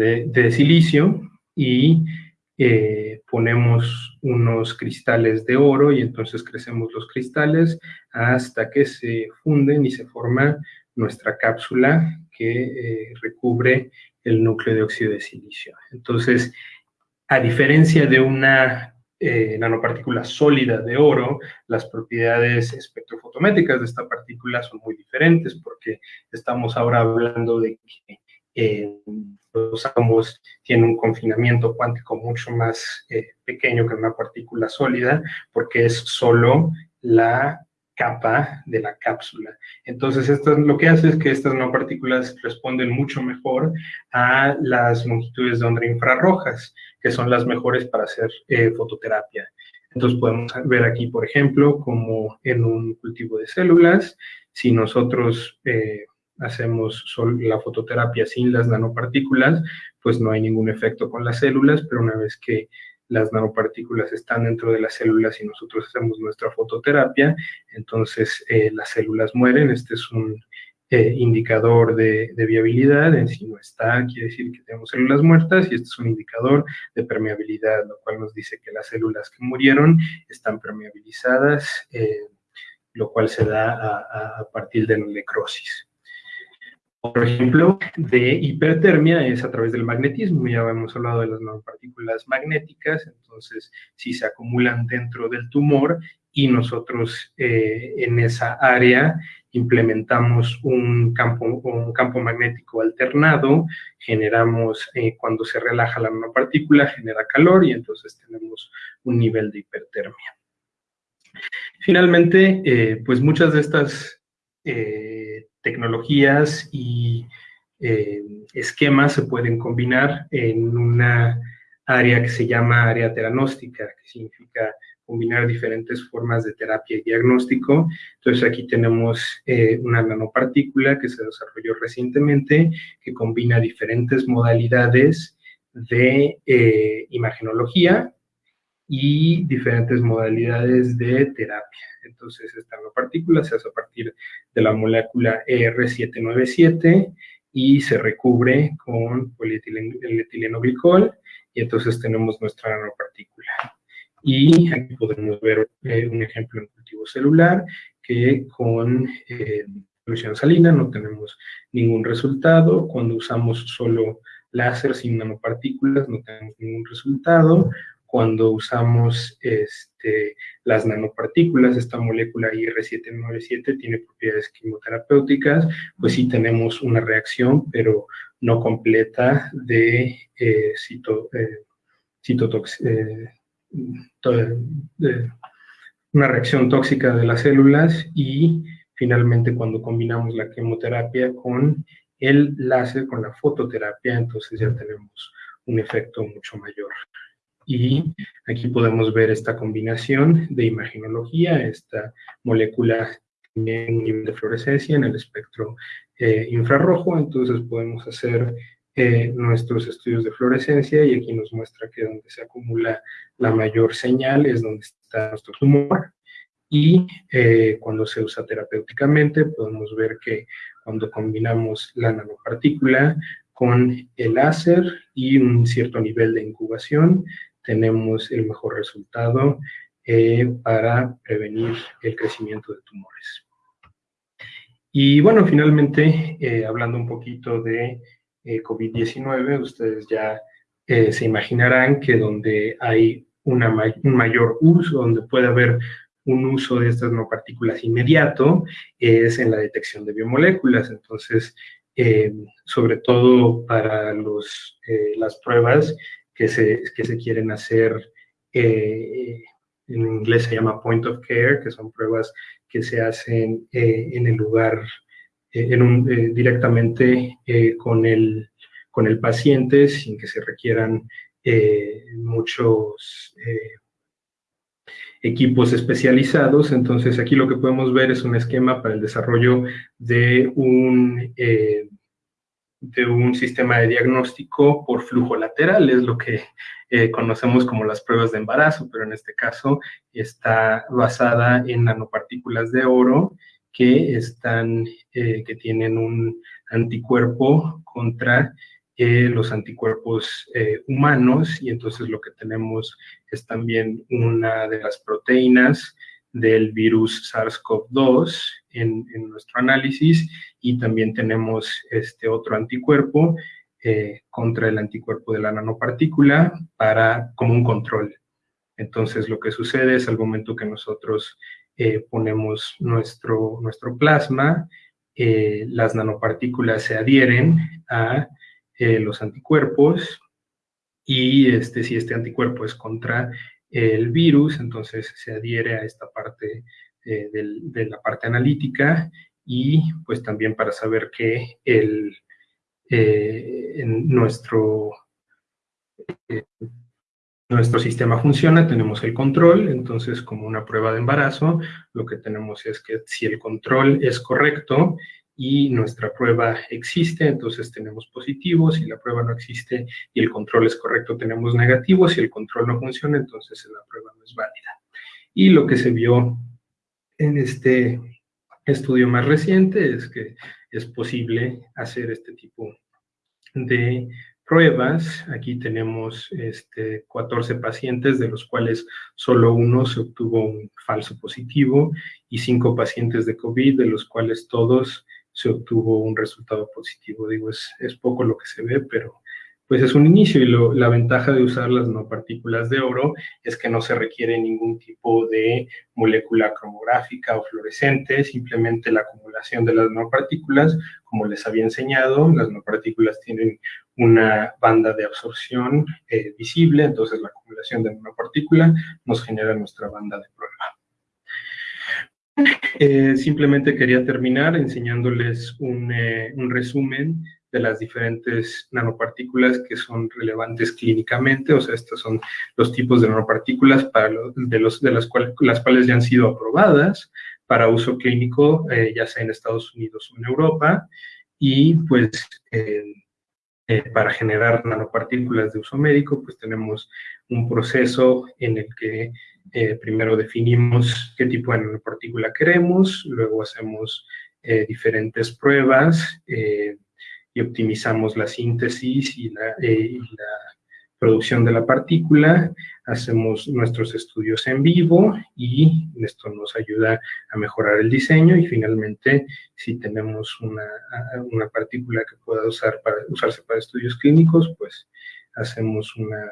de silicio y eh, ponemos unos cristales de oro y entonces crecemos los cristales hasta que se funden y se forma nuestra cápsula que eh, recubre el núcleo de óxido de silicio. Entonces, a diferencia de una eh, nanopartícula sólida de oro, las propiedades espectrofotométricas de esta partícula son muy diferentes porque estamos ahora hablando de que los átomos tienen un confinamiento cuántico mucho más eh, pequeño que una partícula sólida, porque es solo la capa de la cápsula. Entonces, esto lo que hace es que estas nanopartículas responden mucho mejor a las longitudes de onda infrarrojas, que son las mejores para hacer eh, fototerapia. Entonces, podemos ver aquí, por ejemplo, como en un cultivo de células, si nosotros eh, hacemos la fototerapia sin las nanopartículas, pues no hay ningún efecto con las células, pero una vez que las nanopartículas están dentro de las células y nosotros hacemos nuestra fototerapia, entonces eh, las células mueren. Este es un eh, indicador de, viabilidad. En si no está, quiere decir que tenemos células muertas y este es un indicador de permeabilidad, lo cual nos dice que las células que murieron están permeabilizadas, eh, lo cual se da a, partir de la necrosis. Por ejemplo, de hipertermia es a través del magnetismo. Ya hemos hablado de las nanopartículas magnéticas, entonces si se acumulan dentro del tumor y nosotros eh, en esa área implementamos un campo, un campo magnético alternado, generamos, eh, cuando se relaja la nanopartícula, genera calor y entonces tenemos un nivel de hipertermia. Finalmente, eh, pues muchas de estas tecnologías y esquemas se pueden combinar en una área que se llama área teranóstica, que significa combinar diferentes formas de terapia y diagnóstico. Entonces aquí tenemos eh, una nanopartícula que se desarrolló recientemente, que combina diferentes modalidades de eh, imagenología y diferentes modalidades de terapia. Entonces, esta nanopartícula se hace a partir de la molécula ER797 y se recubre con polietilenglicol y entonces tenemos nuestra nanopartícula. Y aquí podemos ver eh, un ejemplo en cultivo celular que con eh, solución salina no tenemos ningún resultado. Cuando usamos solo láser sin nanopartículas no tenemos ningún resultado cuando usamos este, las nanopartículas, esta molécula IR797 tiene propiedades quimioterapéuticas, pues sí tenemos una reacción, pero no completa de, eh, cito, eh, una reacción tóxica de las células y finalmente cuando combinamos la quimioterapia con el láser, con la fototerapia, entonces ya tenemos un efecto mucho mayor. Y aquí podemos ver esta combinación de imagenología, esta molécula tiene un nivel de fluorescencia en el espectro eh, infrarrojo, entonces podemos hacer eh, nuestros estudios de fluorescencia y aquí nos muestra que donde se acumula la mayor señal es donde está nuestro tumor y eh, cuando se usa terapéuticamente podemos ver que cuando combinamos la nanopartícula con el láser y un cierto nivel de incubación, tenemos el mejor resultado eh, para prevenir el crecimiento de tumores. Y bueno, finalmente, hablando un poquito de eh, COVID-19, ustedes ya se imaginarán que donde hay una un mayor uso, donde puede haber un uso de estas nanopartículas inmediato, es en la detección de biomoléculas. Entonces, sobre todo para los, las pruebas que se, que se quieren hacer, eh, en inglés se llama point of care, que son pruebas que se hacen eh, en el lugar, eh, en un, directamente con, el, con el paciente sin que se requieran muchos equipos especializados. Entonces aquí lo que podemos ver es un esquema para el desarrollo de un de un sistema de diagnóstico por flujo lateral, es lo que eh, conocemos como las pruebas de embarazo, pero en este caso está basada en nanopartículas de oro que están, eh, que tienen un anticuerpo contra eh, los anticuerpos humanos y entonces lo que tenemos es también una de las proteínas del virus SARS-CoV-2 en, nuestro análisis y también tenemos este otro anticuerpo eh, contra el anticuerpo de la nanopartícula para, como un control. Entonces lo que sucede es al momento que nosotros eh, ponemos nuestro, nuestro plasma, eh, las nanopartículas se adhieren a los anticuerpos y este, si este anticuerpo es contra el virus, entonces se adhiere a esta parte eh, de la parte analítica y pues también para saber que el, eh, nuestro, eh, nuestro sistema funciona, tenemos el control, entonces como una prueba de embarazo, lo que tenemos es que si el control es correcto y nuestra prueba existe, entonces tenemos positivo, si la prueba no existe y el control es correcto, tenemos negativo, si el control no funciona, entonces la prueba no es válida. Y lo que se vio en este estudio más reciente es que es posible hacer este tipo de pruebas. Aquí tenemos este, 14 pacientes, de los cuales solo uno se obtuvo un falso positivo, y 5 pacientes de COVID, de los cuales todos se obtuvo un resultado positivo. Digo, es, es poco lo que se ve, pero pues es un inicio y la ventaja de usar las nanopartículas de oro es que no se requiere ningún tipo de molécula cromográfica o fluorescente, simplemente la acumulación de las nanopartículas, como les había enseñado, las nanopartículas tienen una banda de absorción eh, visible, entonces la acumulación de nanopartícula nos genera nuestra banda de prueba. Eh, simplemente quería terminar enseñándoles eh, un, resumen de las diferentes nanopartículas que son relevantes clínicamente, o sea, estos son los tipos de nanopartículas para de, los, de las, cuales, las cuales ya han sido aprobadas para uso clínico, eh, ya sea en Estados Unidos o en Europa, y pues para generar nanopartículas de uso médico, pues tenemos un proceso en el que eh, primero definimos qué tipo de nanopartícula queremos, luego hacemos eh, diferentes pruebas eh, y optimizamos la síntesis y la, producción de la partícula, hacemos nuestros estudios en vivo y esto nos ayuda a mejorar el diseño. Y finalmente si tenemos una, una partícula que pueda usar para, usarse para estudios clínicos, pues hacemos una,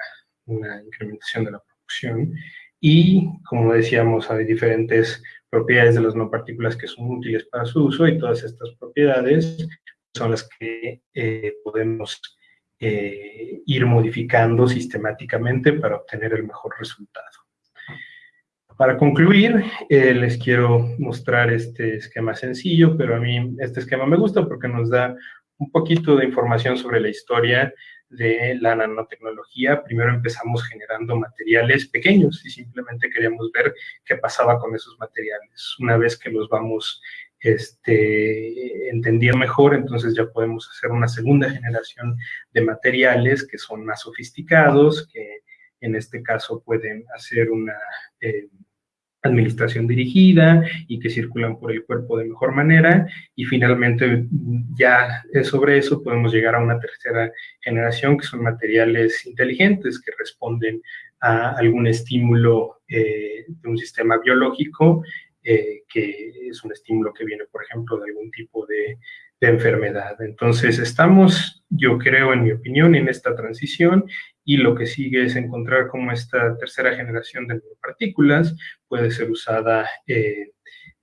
una incrementación de la producción. Y, como decíamos, hay diferentes propiedades de las no partículas que son útiles para su uso y todas estas propiedades son las que eh, podemos eh, ir modificando sistemáticamente para obtener el mejor resultado. Para concluir, eh, les quiero mostrar este esquema sencillo, pero a mí este esquema me gusta porque nos da un poquito de información sobre la historia de la nanotecnología. Primero empezamos generando materiales pequeños y simplemente queríamos ver qué pasaba con esos materiales. Una vez que los vamos este, entendiendo mejor, entonces ya podemos hacer una segunda generación de materiales que son más sofisticados, que en este caso pueden hacer una... Eh, administración dirigida y que circulan por el cuerpo de mejor manera. Y finalmente ya sobre eso podemos llegar a una tercera generación que son materiales inteligentes que responden a algún estímulo eh, de un sistema biológico eh, que es un estímulo que viene por ejemplo de algún tipo de, de enfermedad. Entonces estamos, yo creo en mi opinión, en esta transición y lo que sigue es encontrar cómo esta tercera generación de nanopartículas puede ser usada eh,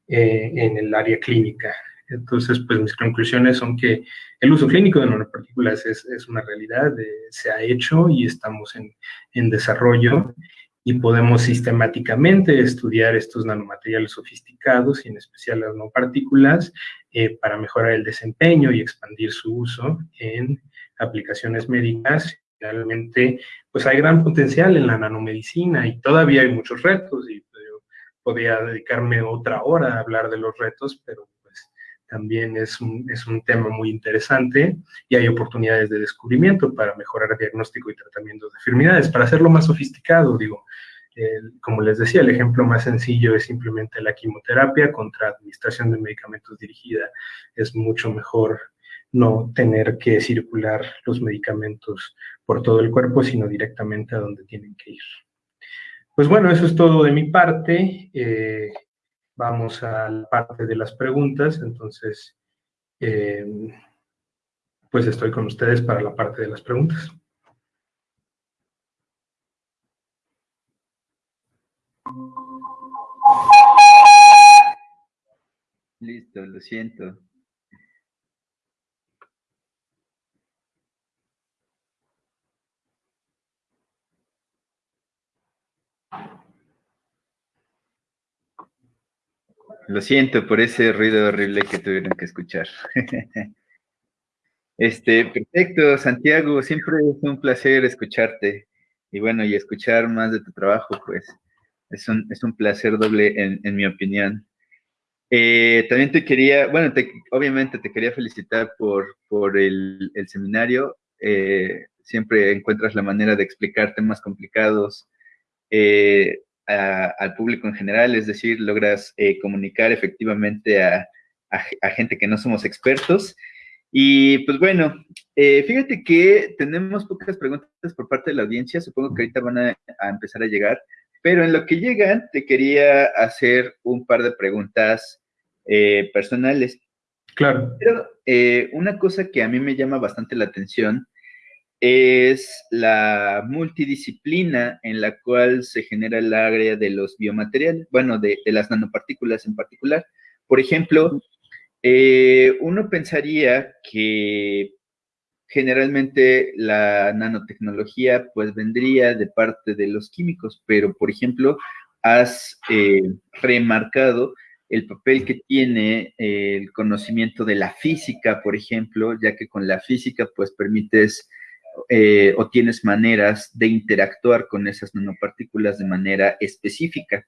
eh, en el área clínica. Entonces, pues mis conclusiones son que el uso clínico de nanopartículas es, es una realidad, eh, se ha hecho y estamos en, en, desarrollo y podemos sistemáticamente estudiar estos nanomateriales sofisticados y en especial las nanopartículas para mejorar el desempeño y expandir su uso en aplicaciones médicas. Realmente pues hay gran potencial en la nanomedicina y todavía hay muchos retos y pues, yo podría dedicarme otra hora a hablar de los retos, pero también es un, es un tema muy interesante y hay oportunidades de descubrimiento para mejorar diagnóstico y tratamiento de enfermedades, para hacerlo más sofisticado, digo, como les decía, el ejemplo más sencillo es simplemente la quimioterapia contra administración de medicamentos dirigida. Es mucho mejor no tener que circular los medicamentos por todo el cuerpo, sino directamente a donde tienen que ir. Pues bueno, eso es todo de mi parte. Eh, vamos a la parte de las preguntas, entonces, eh, pues estoy con ustedes para la parte de las preguntas. Listo, lo siento. Lo siento por ese ruido horrible que tuvieron que escuchar. Este, perfecto, Santiago, siempre es un placer escucharte. Y bueno, y escuchar más de tu trabajo, pues, es un, es un placer doble en, mi opinión. Eh, también te quería, bueno, obviamente te quería felicitar por, por el, seminario. Eh, siempre encuentras la manera de explicar temas complicados eh, al público en general, es decir, logras eh, comunicar efectivamente a, gente que no somos expertos. Y pues bueno, eh, fíjate que tenemos pocas preguntas por parte de la audiencia, supongo que ahorita van a, empezar a llegar, pero en lo que llegan te quería hacer un par de preguntas eh, personales. Claro. Pero una cosa que a mí me llama bastante la atención es la multidisciplina en la cual se genera el área de los biomateriales, bueno, de, las nanopartículas en particular. Por ejemplo, eh, uno pensaría que generalmente la nanotecnología pues vendría de parte de los químicos, pero por ejemplo, has eh, remarcado el papel que tiene el conocimiento de la física, por ejemplo, ya que con la física pues permites eh, o tienes maneras de interactuar con esas nanopartículas de manera específica.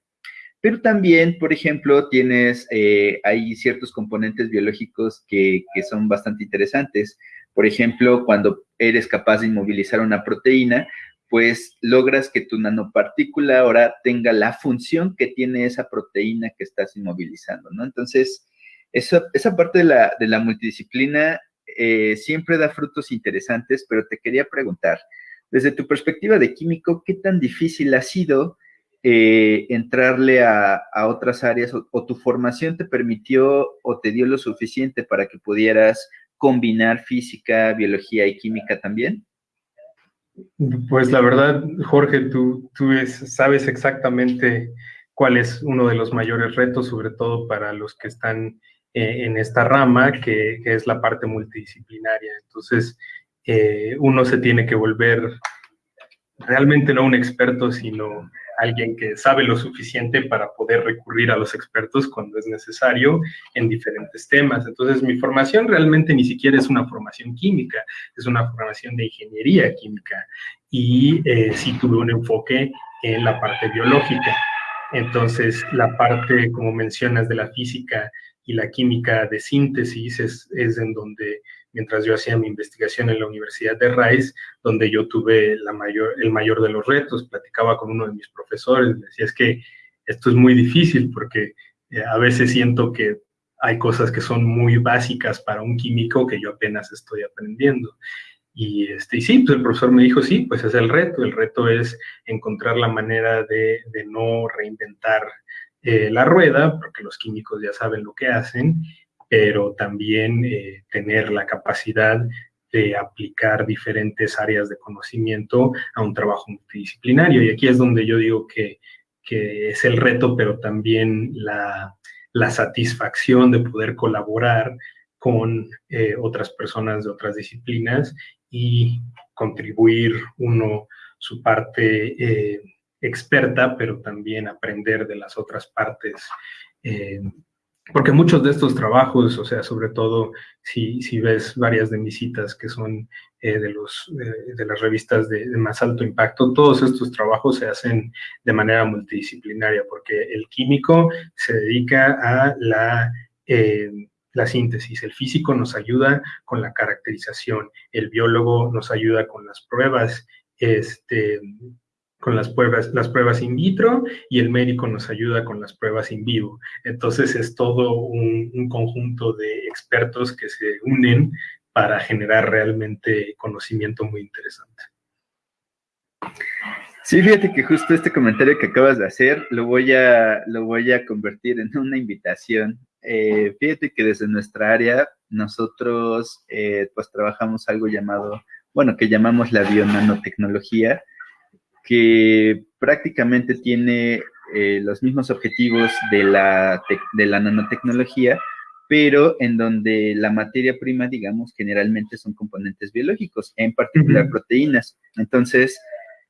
Pero también, por ejemplo, tienes, eh, hay ciertos componentes biológicos que, que, son bastante interesantes. Por ejemplo, cuando eres capaz de inmovilizar una proteína, pues logras que tu nanopartícula ahora tenga la función que tiene esa proteína que estás inmovilizando, ¿no? Entonces, eso, esa parte de la, de la multidisciplina eh, siempre da frutos interesantes, pero te quería preguntar, desde tu perspectiva de químico, ¿qué tan difícil ha sido eh, entrarle a, otras áreas o, tu formación te permitió o te dio lo suficiente para que pudieras combinar física, biología y química también? Pues la verdad, Jorge, tú, tú sabes exactamente cuál es uno de los mayores retos, sobre todo para los que están eh, en esta rama, que, es la parte multidisciplinaria. Entonces, uno se tiene que volver realmente no un experto, sino alguien que sabe lo suficiente para poder recurrir a los expertos cuando es necesario en diferentes temas. Entonces, mi formación realmente ni siquiera es una formación química, es una formación de ingeniería química y eh, sí tuve un enfoque en la parte biológica. Entonces, la parte, como mencionas, de la física y la química de síntesis es, es en donde mientras yo hacía mi investigación en la Universidad de Rice, donde yo tuve la mayor, el mayor de los retos. Platicaba con uno de mis profesores, me decía, es que esto es muy difícil porque eh, a veces siento que hay cosas que son muy básicas para un químico que yo apenas estoy aprendiendo. Y, este, y sí, pues el profesor me dijo, sí, pues es el reto. El reto es encontrar la manera de, de no reinventar eh, la rueda, porque los químicos ya saben lo que hacen, pero también eh, tener la capacidad de aplicar diferentes áreas de conocimiento a un trabajo multidisciplinario. Y aquí es donde yo digo que, es el reto, pero también la, satisfacción de poder colaborar con eh, otras personas de otras disciplinas y contribuir uno su parte experta, pero también aprender de las otras partes porque muchos de estos trabajos, o sea, sobre todo si, si ves varias de mis citas que son eh, de, los, de las revistas de, más alto impacto, todos estos trabajos se hacen de manera multidisciplinaria, porque el químico se dedica a la, eh, la síntesis, el físico nos ayuda con la caracterización, el biólogo nos ayuda con las pruebas, este, con las pruebas, las pruebas in vitro y el médico nos ayuda con las pruebas in vivo. Entonces es todo un, conjunto de expertos que se unen para generar realmente conocimiento muy interesante. Sí, fíjate que justo este comentario que acabas de hacer lo voy a, lo voy a convertir en una invitación. Eh, fíjate que desde nuestra área nosotros eh, pues trabajamos algo llamado, bueno, que llamamos la bionanotecnología, que prácticamente tiene eh, los mismos objetivos de la, de la nanotecnología, pero en donde la materia prima, digamos, generalmente son componentes biológicos, en particular proteínas. Entonces,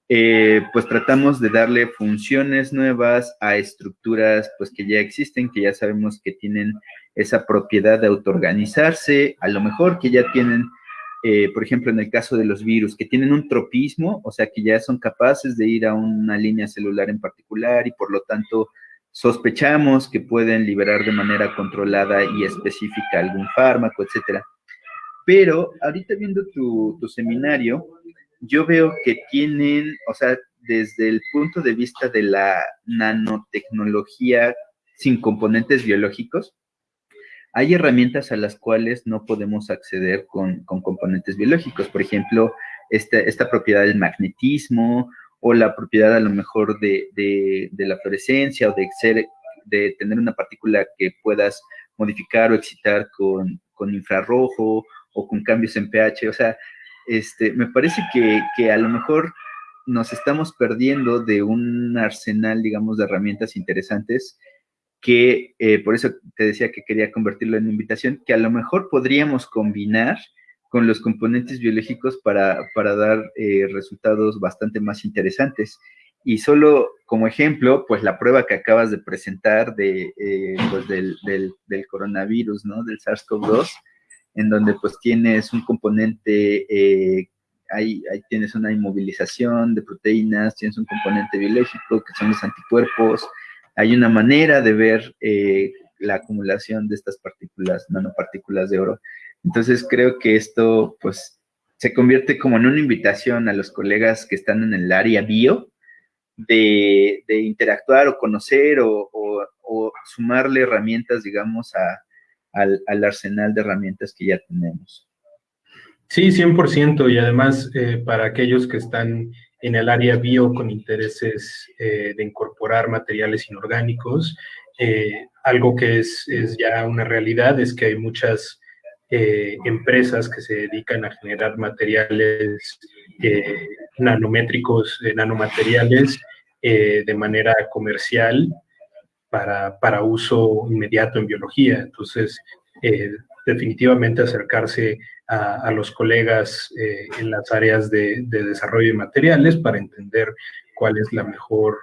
eh, pues tratamos de darle funciones nuevas a estructuras pues que ya existen, que ya sabemos que tienen esa propiedad de autoorganizarse, a lo mejor que ya tienen eh, por ejemplo, en el caso de los virus, que tienen un tropismo, o sea, que ya son capaces de ir a una línea celular en particular y por lo tanto sospechamos que pueden liberar de manera controlada y específica algún fármaco, etcétera. Pero ahorita viendo tu, tu seminario, yo veo que tienen, o sea, desde el punto de vista de la nanotecnología sin componentes biológicos, hay herramientas a las cuales no podemos acceder con, componentes biológicos. Por ejemplo, esta, propiedad del magnetismo o la propiedad a lo mejor de, la fluorescencia o de, de tener una partícula que puedas modificar o excitar con, infrarrojo o con cambios en pH. O sea, este, me parece que, que a lo mejor nos estamos perdiendo de un arsenal, digamos, de herramientas interesantes que eh, por eso te decía que quería convertirlo en invitación, que a lo mejor podríamos combinar con los componentes biológicos para, dar eh, resultados bastante más interesantes. Y solo como ejemplo, pues la prueba que acabas de presentar de, eh, pues del, del, coronavirus, ¿no? Del SARS-CoV-2, en donde pues tienes un componente, ahí, ahí tienes una inmovilización de proteínas, tienes un componente biológico que son los anticuerpos, hay una manera de ver eh, la acumulación de estas partículas, nanopartículas de oro. Entonces creo que esto pues se convierte como en una invitación a los colegas que están en el área bio de, interactuar o conocer o, sumarle herramientas, digamos, al, arsenal de herramientas que ya tenemos. Sí, 100%. Y además, eh, para aquellos que están en el área bio con intereses eh, de incorporar materiales inorgánicos. Eh, algo que es, ya una realidad es que hay muchas eh, empresas que se dedican a generar materiales nanométricos, nanomateriales de manera comercial para, para, uso inmediato en biología. Entonces, definitivamente acercarse a, los colegas eh, en las áreas de, desarrollo de materiales para entender cuál es la mejor,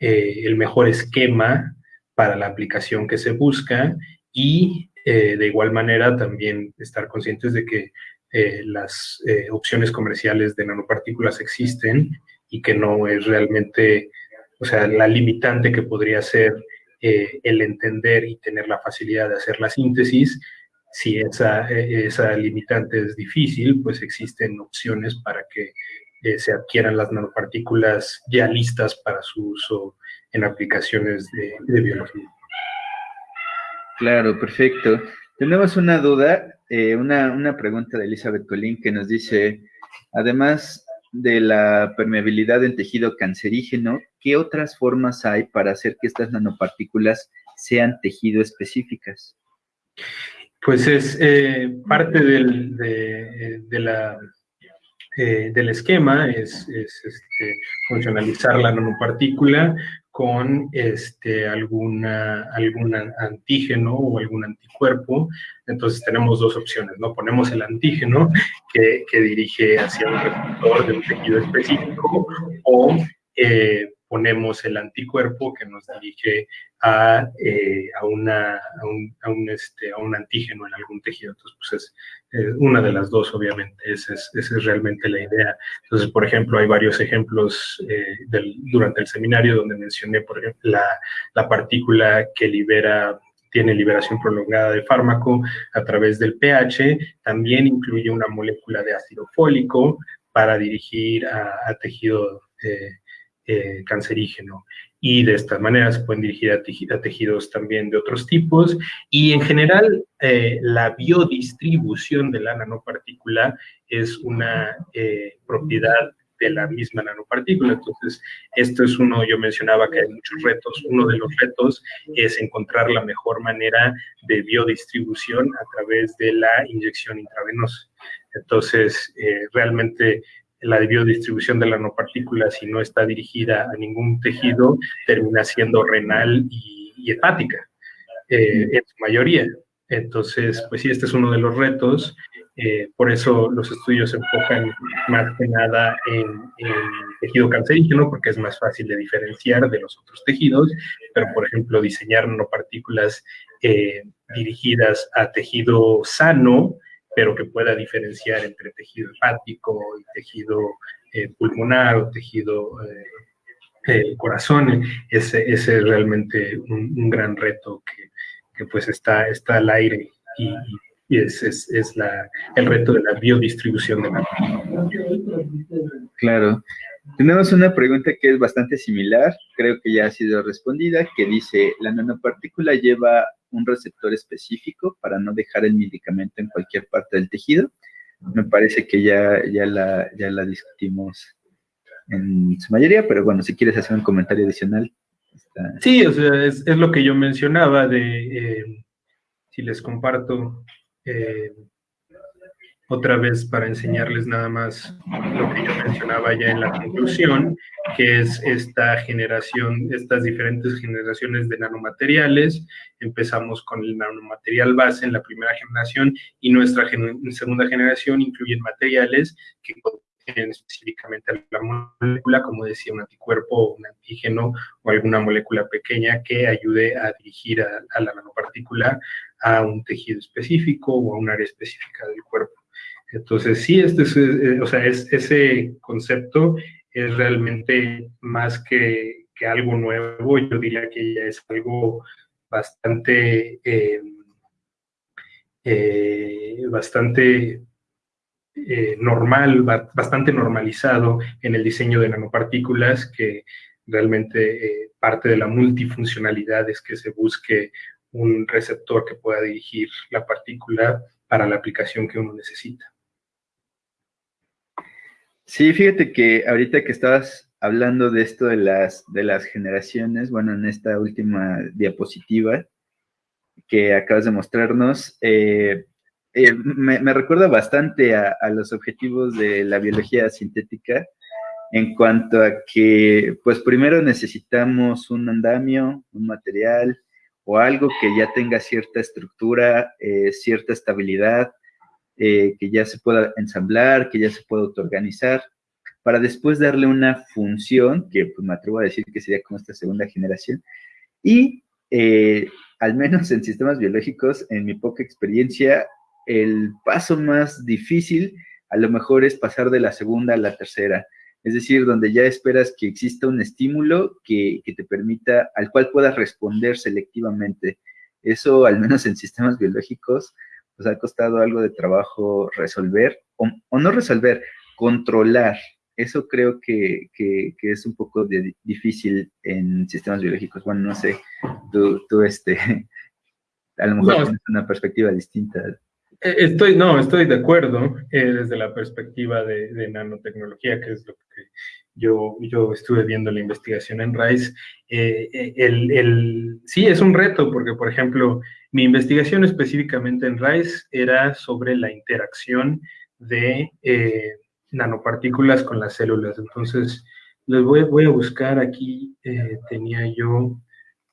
eh, el mejor esquema para la aplicación que se busca y eh, de igual manera también estar conscientes de que las opciones comerciales de nanopartículas existen y que no es realmente, o sea, la limitante que podría ser el entender y tener la facilidad de hacer la síntesis si esa, e, esa limitante es difícil, pues existen opciones para que eh, se adquieran las nanopartículas ya listas para su uso en aplicaciones de, biología. Claro, perfecto. Tenemos una duda, eh, una, una, pregunta de Elizabeth Colín que nos dice, además de la permeabilidad en tejido cancerígeno, ¿qué otras formas hay para hacer que estas nanopartículas sean tejido específicas? Pues es eh, parte del, de, la, eh, del esquema, es, este, funcionalizar la nanopartícula con este, alguna, algún antígeno o algún anticuerpo. Entonces tenemos dos opciones, ¿no? Ponemos el antígeno que, que dirige hacia un receptor de un tejido específico o eh, ponemos el anticuerpo que nos dirige a, eh, a, una, a, un, a, un, este, a un antígeno en algún tejido. Entonces, pues es una de las dos, obviamente. Esa es, esa es, realmente la idea. Entonces, por ejemplo, hay varios ejemplos eh, del, durante el seminario donde mencioné, por ejemplo, la, la partícula que libera tiene liberación prolongada de fármaco a través del pH, también incluye una molécula de ácido fólico para dirigir a, a tejido eh, eh, cancerígeno. Y de esta manera se pueden dirigir a, tejidos también de otros tipos. Y en general, eh, la biodistribución de la nanopartícula es una eh, propiedad de la misma nanopartícula. Entonces, esto es uno, yo mencionaba que hay muchos retos. Uno de los retos es encontrar la mejor manera de biodistribución a través de la inyección intravenosa. Entonces, realmente la biodistribución de la nanopartícula, si no está dirigida a ningún tejido, termina siendo renal y, hepática, eh, en su mayoría. Entonces, pues sí, este es uno de los retos. Eh, por eso los estudios se enfocan más que nada en, tejido cancerígeno, porque es más fácil de diferenciar de los otros tejidos, pero por ejemplo, diseñar nanopartículas eh, dirigidas a tejido sano, pero que pueda diferenciar entre tejido hepático y tejido eh, pulmonar o tejido eh, eh, corazón. Ese, ese, es realmente un, gran reto que, que, pues está, está al aire y, y es, es, es la, el reto de la biodistribución de la Claro. Tenemos una pregunta que es bastante similar, creo que ya ha sido respondida, que dice, ¿la nanopartícula lleva un receptor específico para no dejar el medicamento en cualquier parte del tejido. Me parece que ya, ya, la, ya la discutimos en su mayoría, pero bueno, si quieres hacer un comentario adicional. Sí, o sea, es, lo que yo mencionaba de, eh, si les comparto, eh, otra vez para enseñarles nada más lo que yo mencionaba ya en la conclusión, que es esta generación, estas diferentes generaciones de nanomateriales. Empezamos con el nanomaterial base en la primera generación y nuestra segunda generación incluyen materiales que contienen específicamente la molécula, como decía, un anticuerpo, un antígeno o alguna molécula pequeña que ayude a dirigir a, a la nanopartícula a un tejido específico o a un área específica del cuerpo. Entonces, sí, este es, eh, o sea, es, ese concepto es realmente más que, que, algo nuevo, yo diría que ya es algo bastante, eh, eh, bastante normal, bastante normalizado en el diseño de nanopartículas, que realmente parte de la multifuncionalidad es que se busque un receptor que pueda dirigir la partícula para la aplicación que uno necesita. Sí, fíjate que ahorita que estabas hablando de esto de las, de las generaciones, bueno, en esta última diapositiva que acabas de mostrarnos, eh, eh, me, recuerda bastante a, los objetivos de la biología sintética en cuanto a que, pues primero necesitamos un andamio, un material, o algo que ya tenga cierta estructura, eh, cierta estabilidad, eh, que ya se pueda ensamblar, que ya se pueda autoorganizar, para después darle una función, que pues, me atrevo a decir que sería como esta segunda generación, y eh, al menos en sistemas biológicos, en mi poca experiencia, el paso más difícil a lo mejor es pasar de la segunda a la tercera. Es decir, donde ya esperas que exista un estímulo que, te permita, al cual puedas responder selectivamente. Eso, al menos en sistemas biológicos, pues ha costado algo de trabajo resolver, o, no resolver, controlar. Eso creo que, es un poco difícil en sistemas biológicos. Bueno, no sé, tú, este, a lo mejor tienes una perspectiva distinta. Eh, estoy, no, estoy de acuerdo eh, desde la perspectiva de, nanotecnología, que es lo que yo, yo estuve viendo la investigación en RISE. Eh, el, el, sí, es un reto, porque, por ejemplo, mi investigación específicamente en RISE era sobre la interacción de nanopartículas con las células. Entonces, les voy, voy a buscar aquí, tenía yo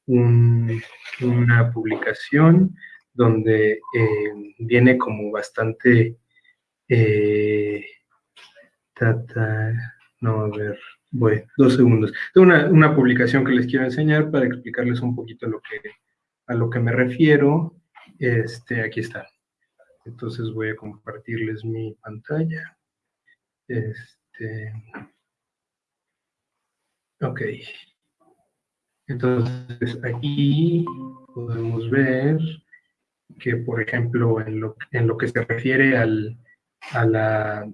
una publicación donde eh, viene como bastante... Eh, no, a ver, voy, dos segundos. Tengo una, publicación que les quiero enseñar para explicarles un poquito lo que, a lo que me refiero. Este, aquí está. Entonces voy a compartirles mi pantalla. Este, ok. Entonces aquí podemos ver que, por ejemplo, en lo, en lo que se refiere al, a la...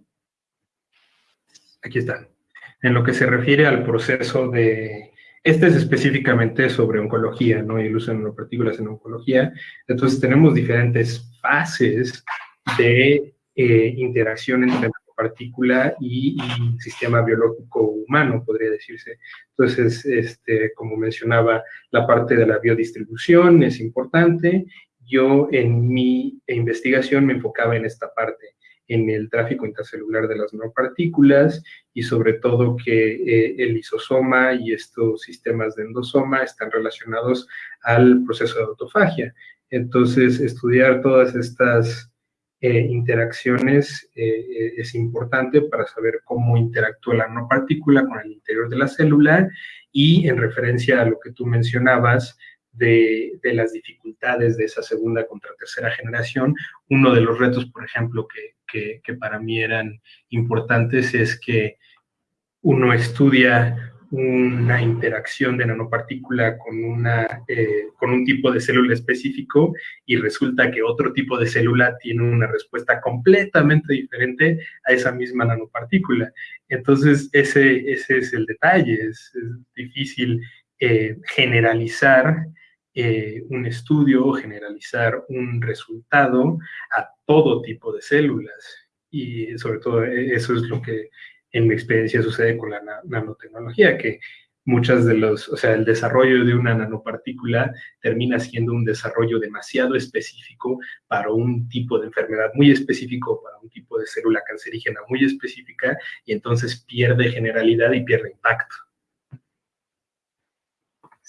Aquí está. En lo que se refiere al proceso de... Este es específicamente sobre oncología, ¿no? Y de nanopartículas en oncología. Entonces tenemos diferentes fases de eh, interacción entre nanopartícula y, y, sistema biológico humano, podría decirse. Entonces, este, como mencionaba, la parte de la biodistribución es importante yo en mi investigación me enfocaba en esta parte, en el tráfico intracelular de las nanopartículas y sobre todo que eh, el lisosoma y estos sistemas de endosoma están relacionados al proceso de autofagia. Entonces, estudiar todas estas eh, interacciones eh, es importante para saber cómo interactúa la nanopartícula con el interior de la célula y en referencia a lo que tú mencionabas, de, las dificultades de esa segunda contra tercera generación. Uno de los retos, por ejemplo, que, para mí eran importantes es que uno estudia una interacción de nanopartícula con, una, eh, con un tipo de célula específico y resulta que otro tipo de célula tiene una respuesta completamente diferente a esa misma nanopartícula. Entonces, ese, ese es el detalle, es, difícil eh, generalizar eh, un estudio generalizar un resultado a todo tipo de células. Y sobre todo eh, eso es lo que en mi experiencia sucede con la nanotecnología, que muchas de los, o sea, el desarrollo de una nanopartícula termina siendo un desarrollo demasiado específico para un tipo de enfermedad muy específico, para un tipo de célula cancerígena muy específica, y entonces pierde generalidad y pierde impacto.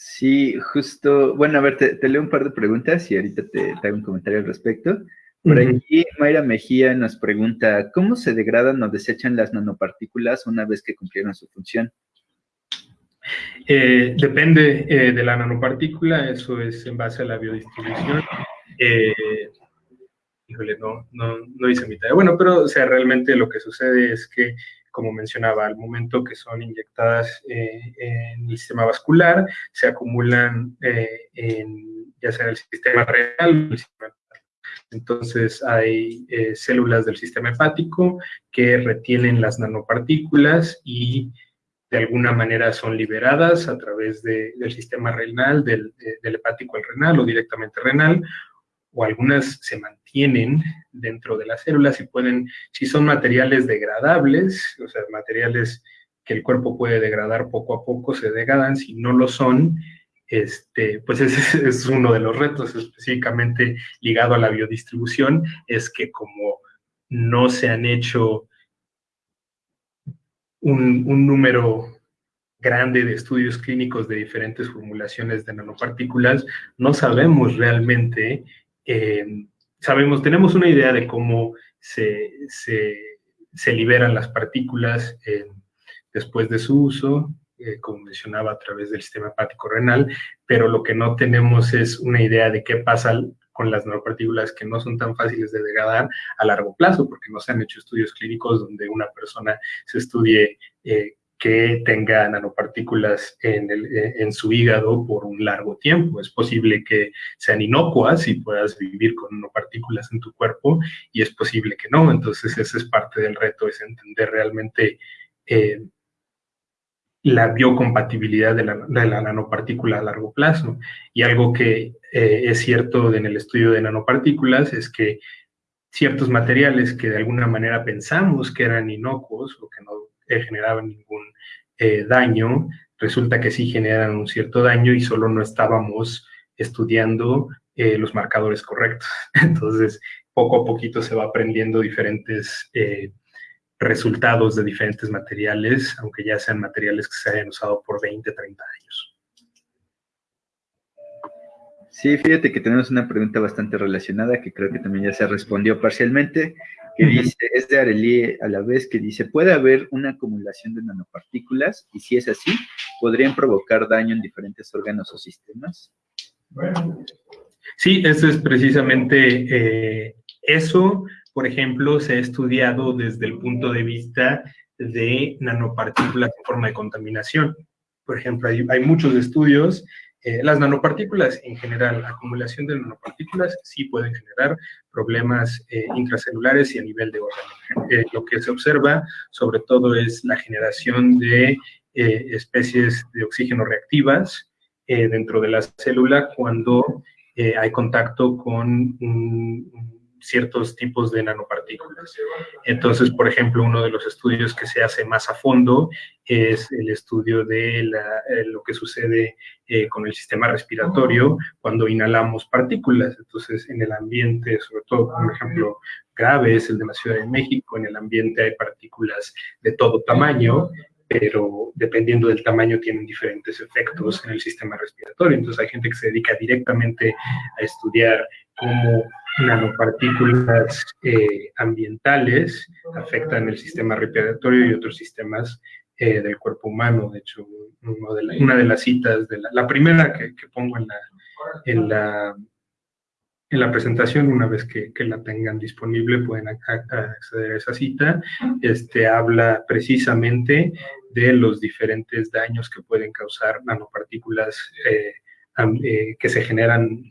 Sí, justo, bueno, a ver, te, leo un par de preguntas y ahorita te, hago un comentario al respecto. Por aquí, Mayra Mejía nos pregunta, ¿cómo se degradan o desechan las nanopartículas una vez que cumplieron su función? Eh, depende eh, de la nanopartícula, eso es en base a la biodistribución. Eh, híjole, no, no, no hice mi tarea. Bueno, pero o sea, realmente lo que sucede es que como mencionaba, al momento que son inyectadas eh, en el sistema vascular, se acumulan eh, en, ya sea en el sistema renal entonces hay eh, células del sistema hepático que retienen las nanopartículas y de alguna manera son liberadas a través del sistema renal, del, del, hepático al renal o directamente renal, o algunas se mantienen dentro de las células y pueden, si son materiales degradables, o sea, materiales que el cuerpo puede degradar poco a poco, se degradan, si no lo son, este, pues ese es uno de los retos específicamente ligado a la biodistribución, es que como no se han hecho un, un número grande de estudios clínicos de diferentes formulaciones de nanopartículas, no sabemos realmente, eh, sabemos, tenemos una idea de cómo se, liberan las partículas después de su uso, eh, como mencionaba, a través del sistema hepático renal, pero lo que no tenemos es una idea de qué pasa con las nanopartículas que no son tan fáciles de degradar a largo plazo, porque no se han hecho estudios clínicos donde una persona se estudie eh, que tenga nanopartículas en, el, eh, en, su hígado por un largo tiempo. Es posible que sean inocuas y puedas vivir con nanopartículas en tu cuerpo y es posible que no. Entonces ese es parte del reto, es entender realmente la biocompatibilidad de la, nanopartícula a largo plazo. Y algo que eh, es cierto en el estudio de nanopartículas es que ciertos materiales que de alguna manera pensamos que eran inocuos o que no eh, generaban ningún eh, daño, resulta que sí generan un cierto daño y solo no estábamos estudiando los marcadores correctos. Entonces, poco a poquito se va aprendiendo diferentes resultados de diferentes materiales, aunque ya sean materiales que se hayan usado por 20, 30 años. Sí, fíjate que tenemos una pregunta bastante relacionada que creo que también ya se respondió parcialmente, que dice, es de Arelie a la vez, que dice, ¿puede haber una acumulación de nanopartículas? Y si es así, ¿podrían provocar daño en diferentes órganos o sistemas? Bueno, sí, eso es precisamente eh, eso por ejemplo, se ha estudiado desde el punto de vista de nanopartículas en forma de contaminación. Por ejemplo, hay, muchos estudios. Eh, las nanopartículas en general, la acumulación de nanopartículas sí pueden generar problemas eh, intracelulares y a nivel de órgano. Eh, lo que se observa sobre todo es la generación de especies de oxígeno reactivas dentro de la célula cuando hay contacto con un ciertos tipos de nanopartículas. Entonces, por ejemplo, uno de los estudios que se hace más a fondo es el estudio de eh, lo que sucede eh, con el sistema respiratorio cuando inhalamos partículas. Entonces, en el ambiente, sobre todo, por ejemplo, grave es el de la Ciudad de México, en el ambiente hay partículas de todo tamaño, pero dependiendo del tamaño tienen diferentes efectos en el sistema respiratorio. Entonces hay gente que se dedica directamente a estudiar cómo nanopartículas eh, ambientales afectan el sistema respiratorio y otros sistemas eh, del cuerpo humano. De hecho, una de las citas, de la, primera que, pongo en la, en, la, en la presentación, una vez que, la tengan disponible, pueden acceder a esa cita, este, habla precisamente de los diferentes daños que pueden causar nanopartículas eh, que se generan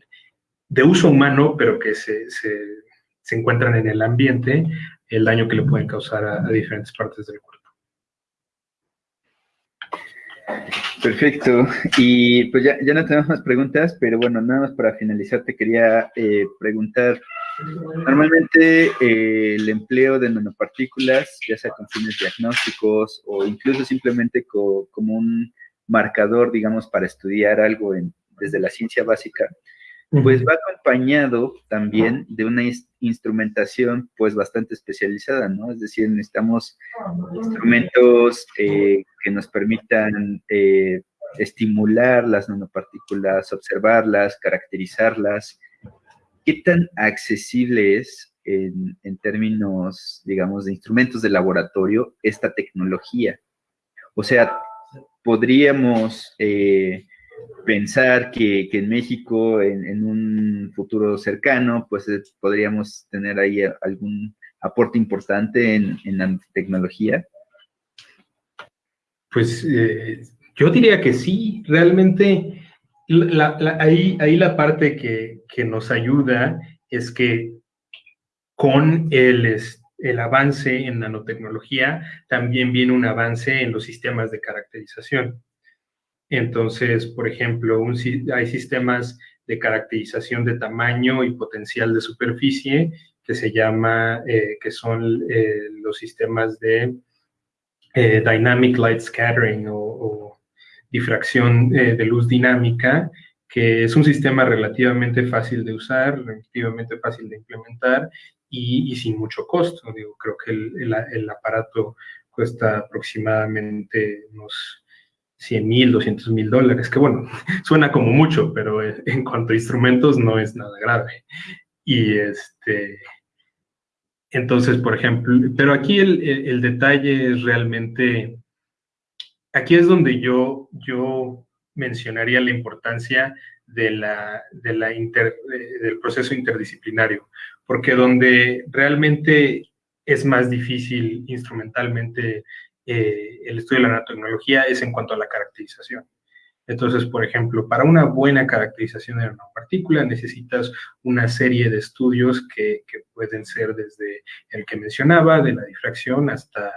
de uso humano, pero que se, se, encuentran en el ambiente, el daño que le pueden causar a, diferentes partes del cuerpo. Perfecto. Y pues ya, ya, no tenemos más preguntas, pero bueno, nada más para finalizar te quería eh, preguntar, normalmente eh, el empleo de nanopartículas, ya sea con fines diagnósticos o incluso simplemente como un marcador, digamos, para estudiar algo en, desde la ciencia básica, pues va acompañado también de una instrumentación pues bastante especializada, ¿no? Es decir, necesitamos instrumentos eh, que nos permitan eh, estimular las nanopartículas, observarlas, caracterizarlas. ¿Qué tan accesible es en, términos, digamos, de instrumentos de laboratorio esta tecnología? O sea, podríamos... Eh, pensar que, en México, en, un futuro cercano, pues eh, podríamos tener ahí algún aporte importante en, la tecnología? Pues eh, yo diría que sí, realmente ahí, ahí, la parte que, que, nos ayuda es que con el, el avance en nanotecnología también viene un avance en los sistemas de caracterización. Entonces, por ejemplo, hay sistemas de caracterización de tamaño y potencial de superficie que se llama, eh, que son eh, los sistemas de eh, Dynamic Light Scattering o, difracción de luz dinámica, que es un sistema relativamente fácil de usar, relativamente fácil de implementar y, sin mucho costo. Digo, creo que el, el aparato cuesta aproximadamente unos 100 mil, 200 mil dólares, que bueno, suena como mucho, pero en cuanto a instrumentos no es nada grave. Y este, entonces, por ejemplo, pero aquí el, detalle es realmente, aquí es donde yo, yo mencionaría la importancia de la, de la del proceso interdisciplinario, porque donde realmente es más difícil instrumentalmente eh, el estudio de la nanotecnología es en cuanto a la caracterización. Entonces, por ejemplo, para una buena caracterización de una partícula necesitas una serie de estudios que, que, pueden ser desde el que mencionaba, de la difracción, hasta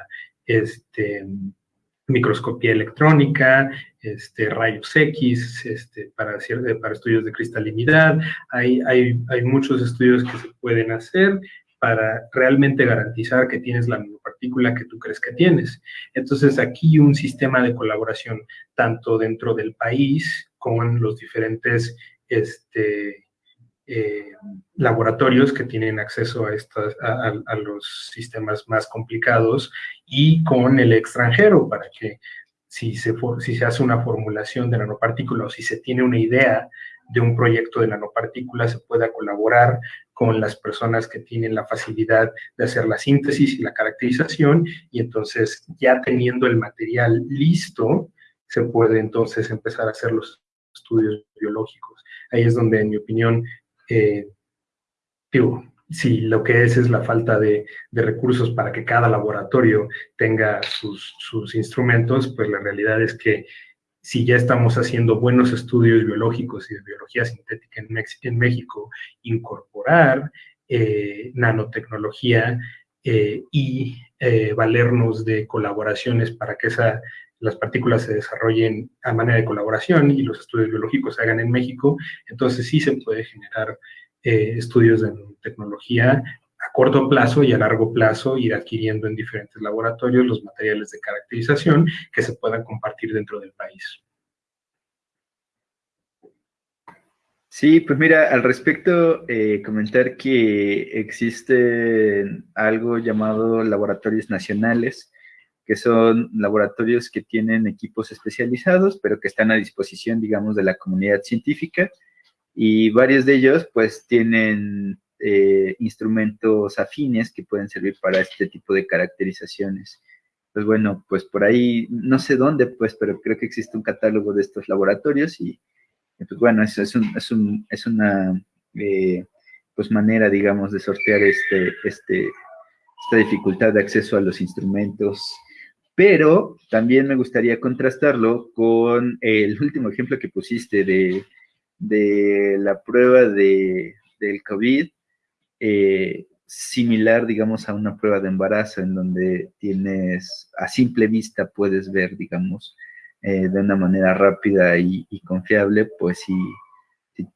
este, microscopía electrónica, este, rayos X, este, para, para estudios de cristalinidad. Hay, hay, hay muchos estudios que se pueden hacer para realmente garantizar que tienes la nanopartícula que tú crees que tienes. Entonces, aquí un sistema de colaboración tanto dentro del país con los diferentes este, eh, laboratorios que tienen acceso a, estas, a, los sistemas más complicados y con el extranjero para que si se, si se hace una formulación de nanopartícula o si se tiene una idea de un proyecto de nanopartícula se pueda colaborar con las personas que tienen la facilidad de hacer la síntesis y la caracterización y entonces ya teniendo el material listo se puede entonces empezar a hacer los estudios biológicos. Ahí es donde, en mi opinión, eh, digo, si lo que es es la falta de, recursos para que cada laboratorio tenga sus, sus, instrumentos, pues la realidad es que si ya estamos haciendo buenos estudios biológicos y de biología sintética en, México, incorporar eh, nanotecnología eh, y eh, valernos de colaboraciones para que esa, las partículas se desarrollen a manera de colaboración y los estudios biológicos se hagan en México, entonces sí se puede generar estudios de tecnología corto plazo y a largo plazo ir adquiriendo en diferentes laboratorios los materiales de caracterización que se puedan compartir dentro del país. Sí, pues mira, al respecto, eh, comentar que existe algo llamado laboratorios nacionales, que son laboratorios que tienen equipos especializados, pero que están a disposición, digamos, de la comunidad científica, y varios de ellos, pues, tienen eh, instrumentos afines que pueden servir para este tipo de caracterizaciones. Pues bueno, pues por ahí, no sé dónde, pues, pero creo que existe un catálogo de estos laboratorios y, pues bueno, eso es, un, es, una eh, pues manera, digamos, de sortear este, este, esta dificultad de acceso a los instrumentos. Pero también me gustaría contrastarlo con el último ejemplo que pusiste de, de la prueba de, del COVID, eh, similar, digamos, a una prueba de embarazo en donde tienes, a simple vista puedes ver, digamos, eh, de una manera rápida y, confiable, pues si,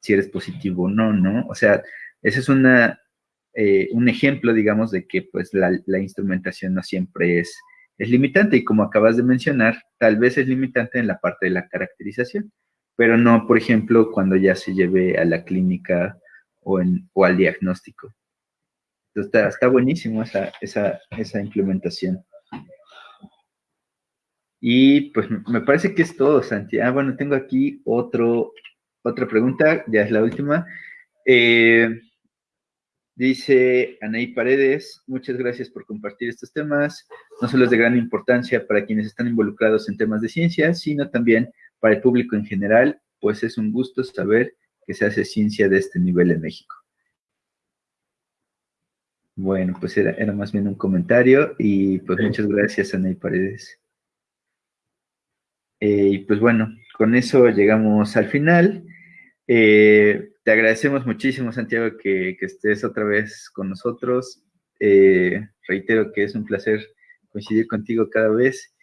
si, eres positivo o no, ¿no? O sea, ese es una, eh, un ejemplo, digamos, de que pues la, la, instrumentación no siempre es, es limitante y como acabas de mencionar, tal vez es limitante en la parte de la caracterización, pero no, por ejemplo, cuando ya se lleve a la clínica o, al diagnóstico. Entonces, está, buenísimo esa implementación. Y pues me parece que es todo, Santi. Ah, bueno, tengo aquí otro, otra pregunta, ya es la última. Eh, dice Anaí Paredes, muchas gracias por compartir estos temas. No solo es de gran importancia para quienes están involucrados en temas de ciencia, sino también para el público en general, pues es un gusto saber que se hace ciencia de este nivel en México. Bueno, pues era, más bien un comentario y pues muchas gracias, Ana Paredes. Eh, y pues bueno, con eso llegamos al final. Eh, te agradecemos muchísimo, Santiago, que, estés otra vez con nosotros. Eh, reitero que es un placer coincidir contigo cada vez.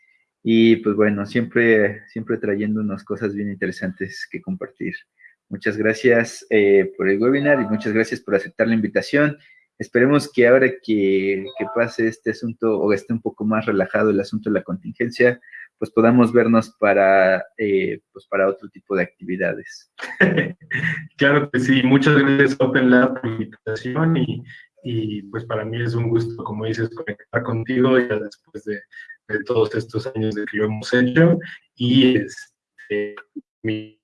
Y pues bueno, siempre, siempre trayéndonos cosas bien interesantes que compartir. Muchas gracias eh, por el webinar y muchas gracias por aceptar la invitación. Esperemos que ahora que, pase este asunto o esté un poco más relajado el asunto de la contingencia, pues podamos vernos para, eh, pues para otro tipo de actividades. claro que sí. Muchas gracias Open Lab por la invitación y, y, pues para mí es un gusto, como dices, conectar contigo ya después de, de todos estos años de que lo hemos hecho y este, mi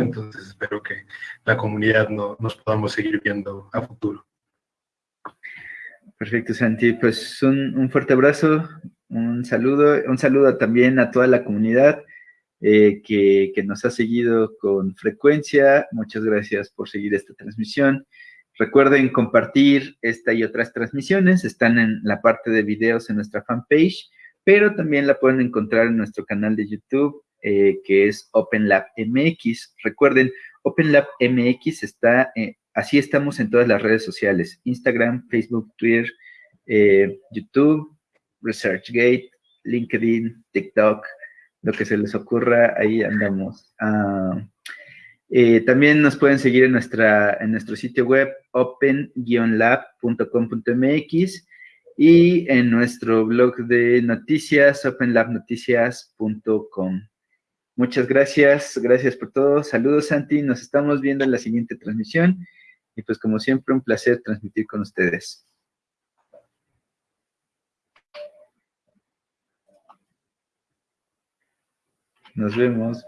entonces espero que la comunidad no, nos podamos seguir viendo a futuro. Perfecto, Santi. Pues un, un, fuerte abrazo, un saludo, un saludo también a toda la comunidad eh, que, que, nos ha seguido con frecuencia. Muchas gracias por seguir esta transmisión. Recuerden compartir esta y otras transmisiones. Están en la parte de videos en nuestra fanpage, pero también la pueden encontrar en nuestro canal de YouTube, eh, que es OpenLab MX. Recuerden, OpenLab MX está, eh, así estamos en todas las redes sociales, Instagram, Facebook, Twitter, eh, YouTube, ResearchGate, LinkedIn, TikTok, lo que se les ocurra, ahí andamos. Ah, también nos pueden seguir en, nuestra, en nuestro sitio web open-lab.com.mx y en nuestro blog de noticias openlabnoticias.com. Muchas gracias, gracias por todo. Saludos, Santi. Nos estamos viendo en la siguiente transmisión. Y pues como siempre, un placer transmitir con ustedes. Nos vemos.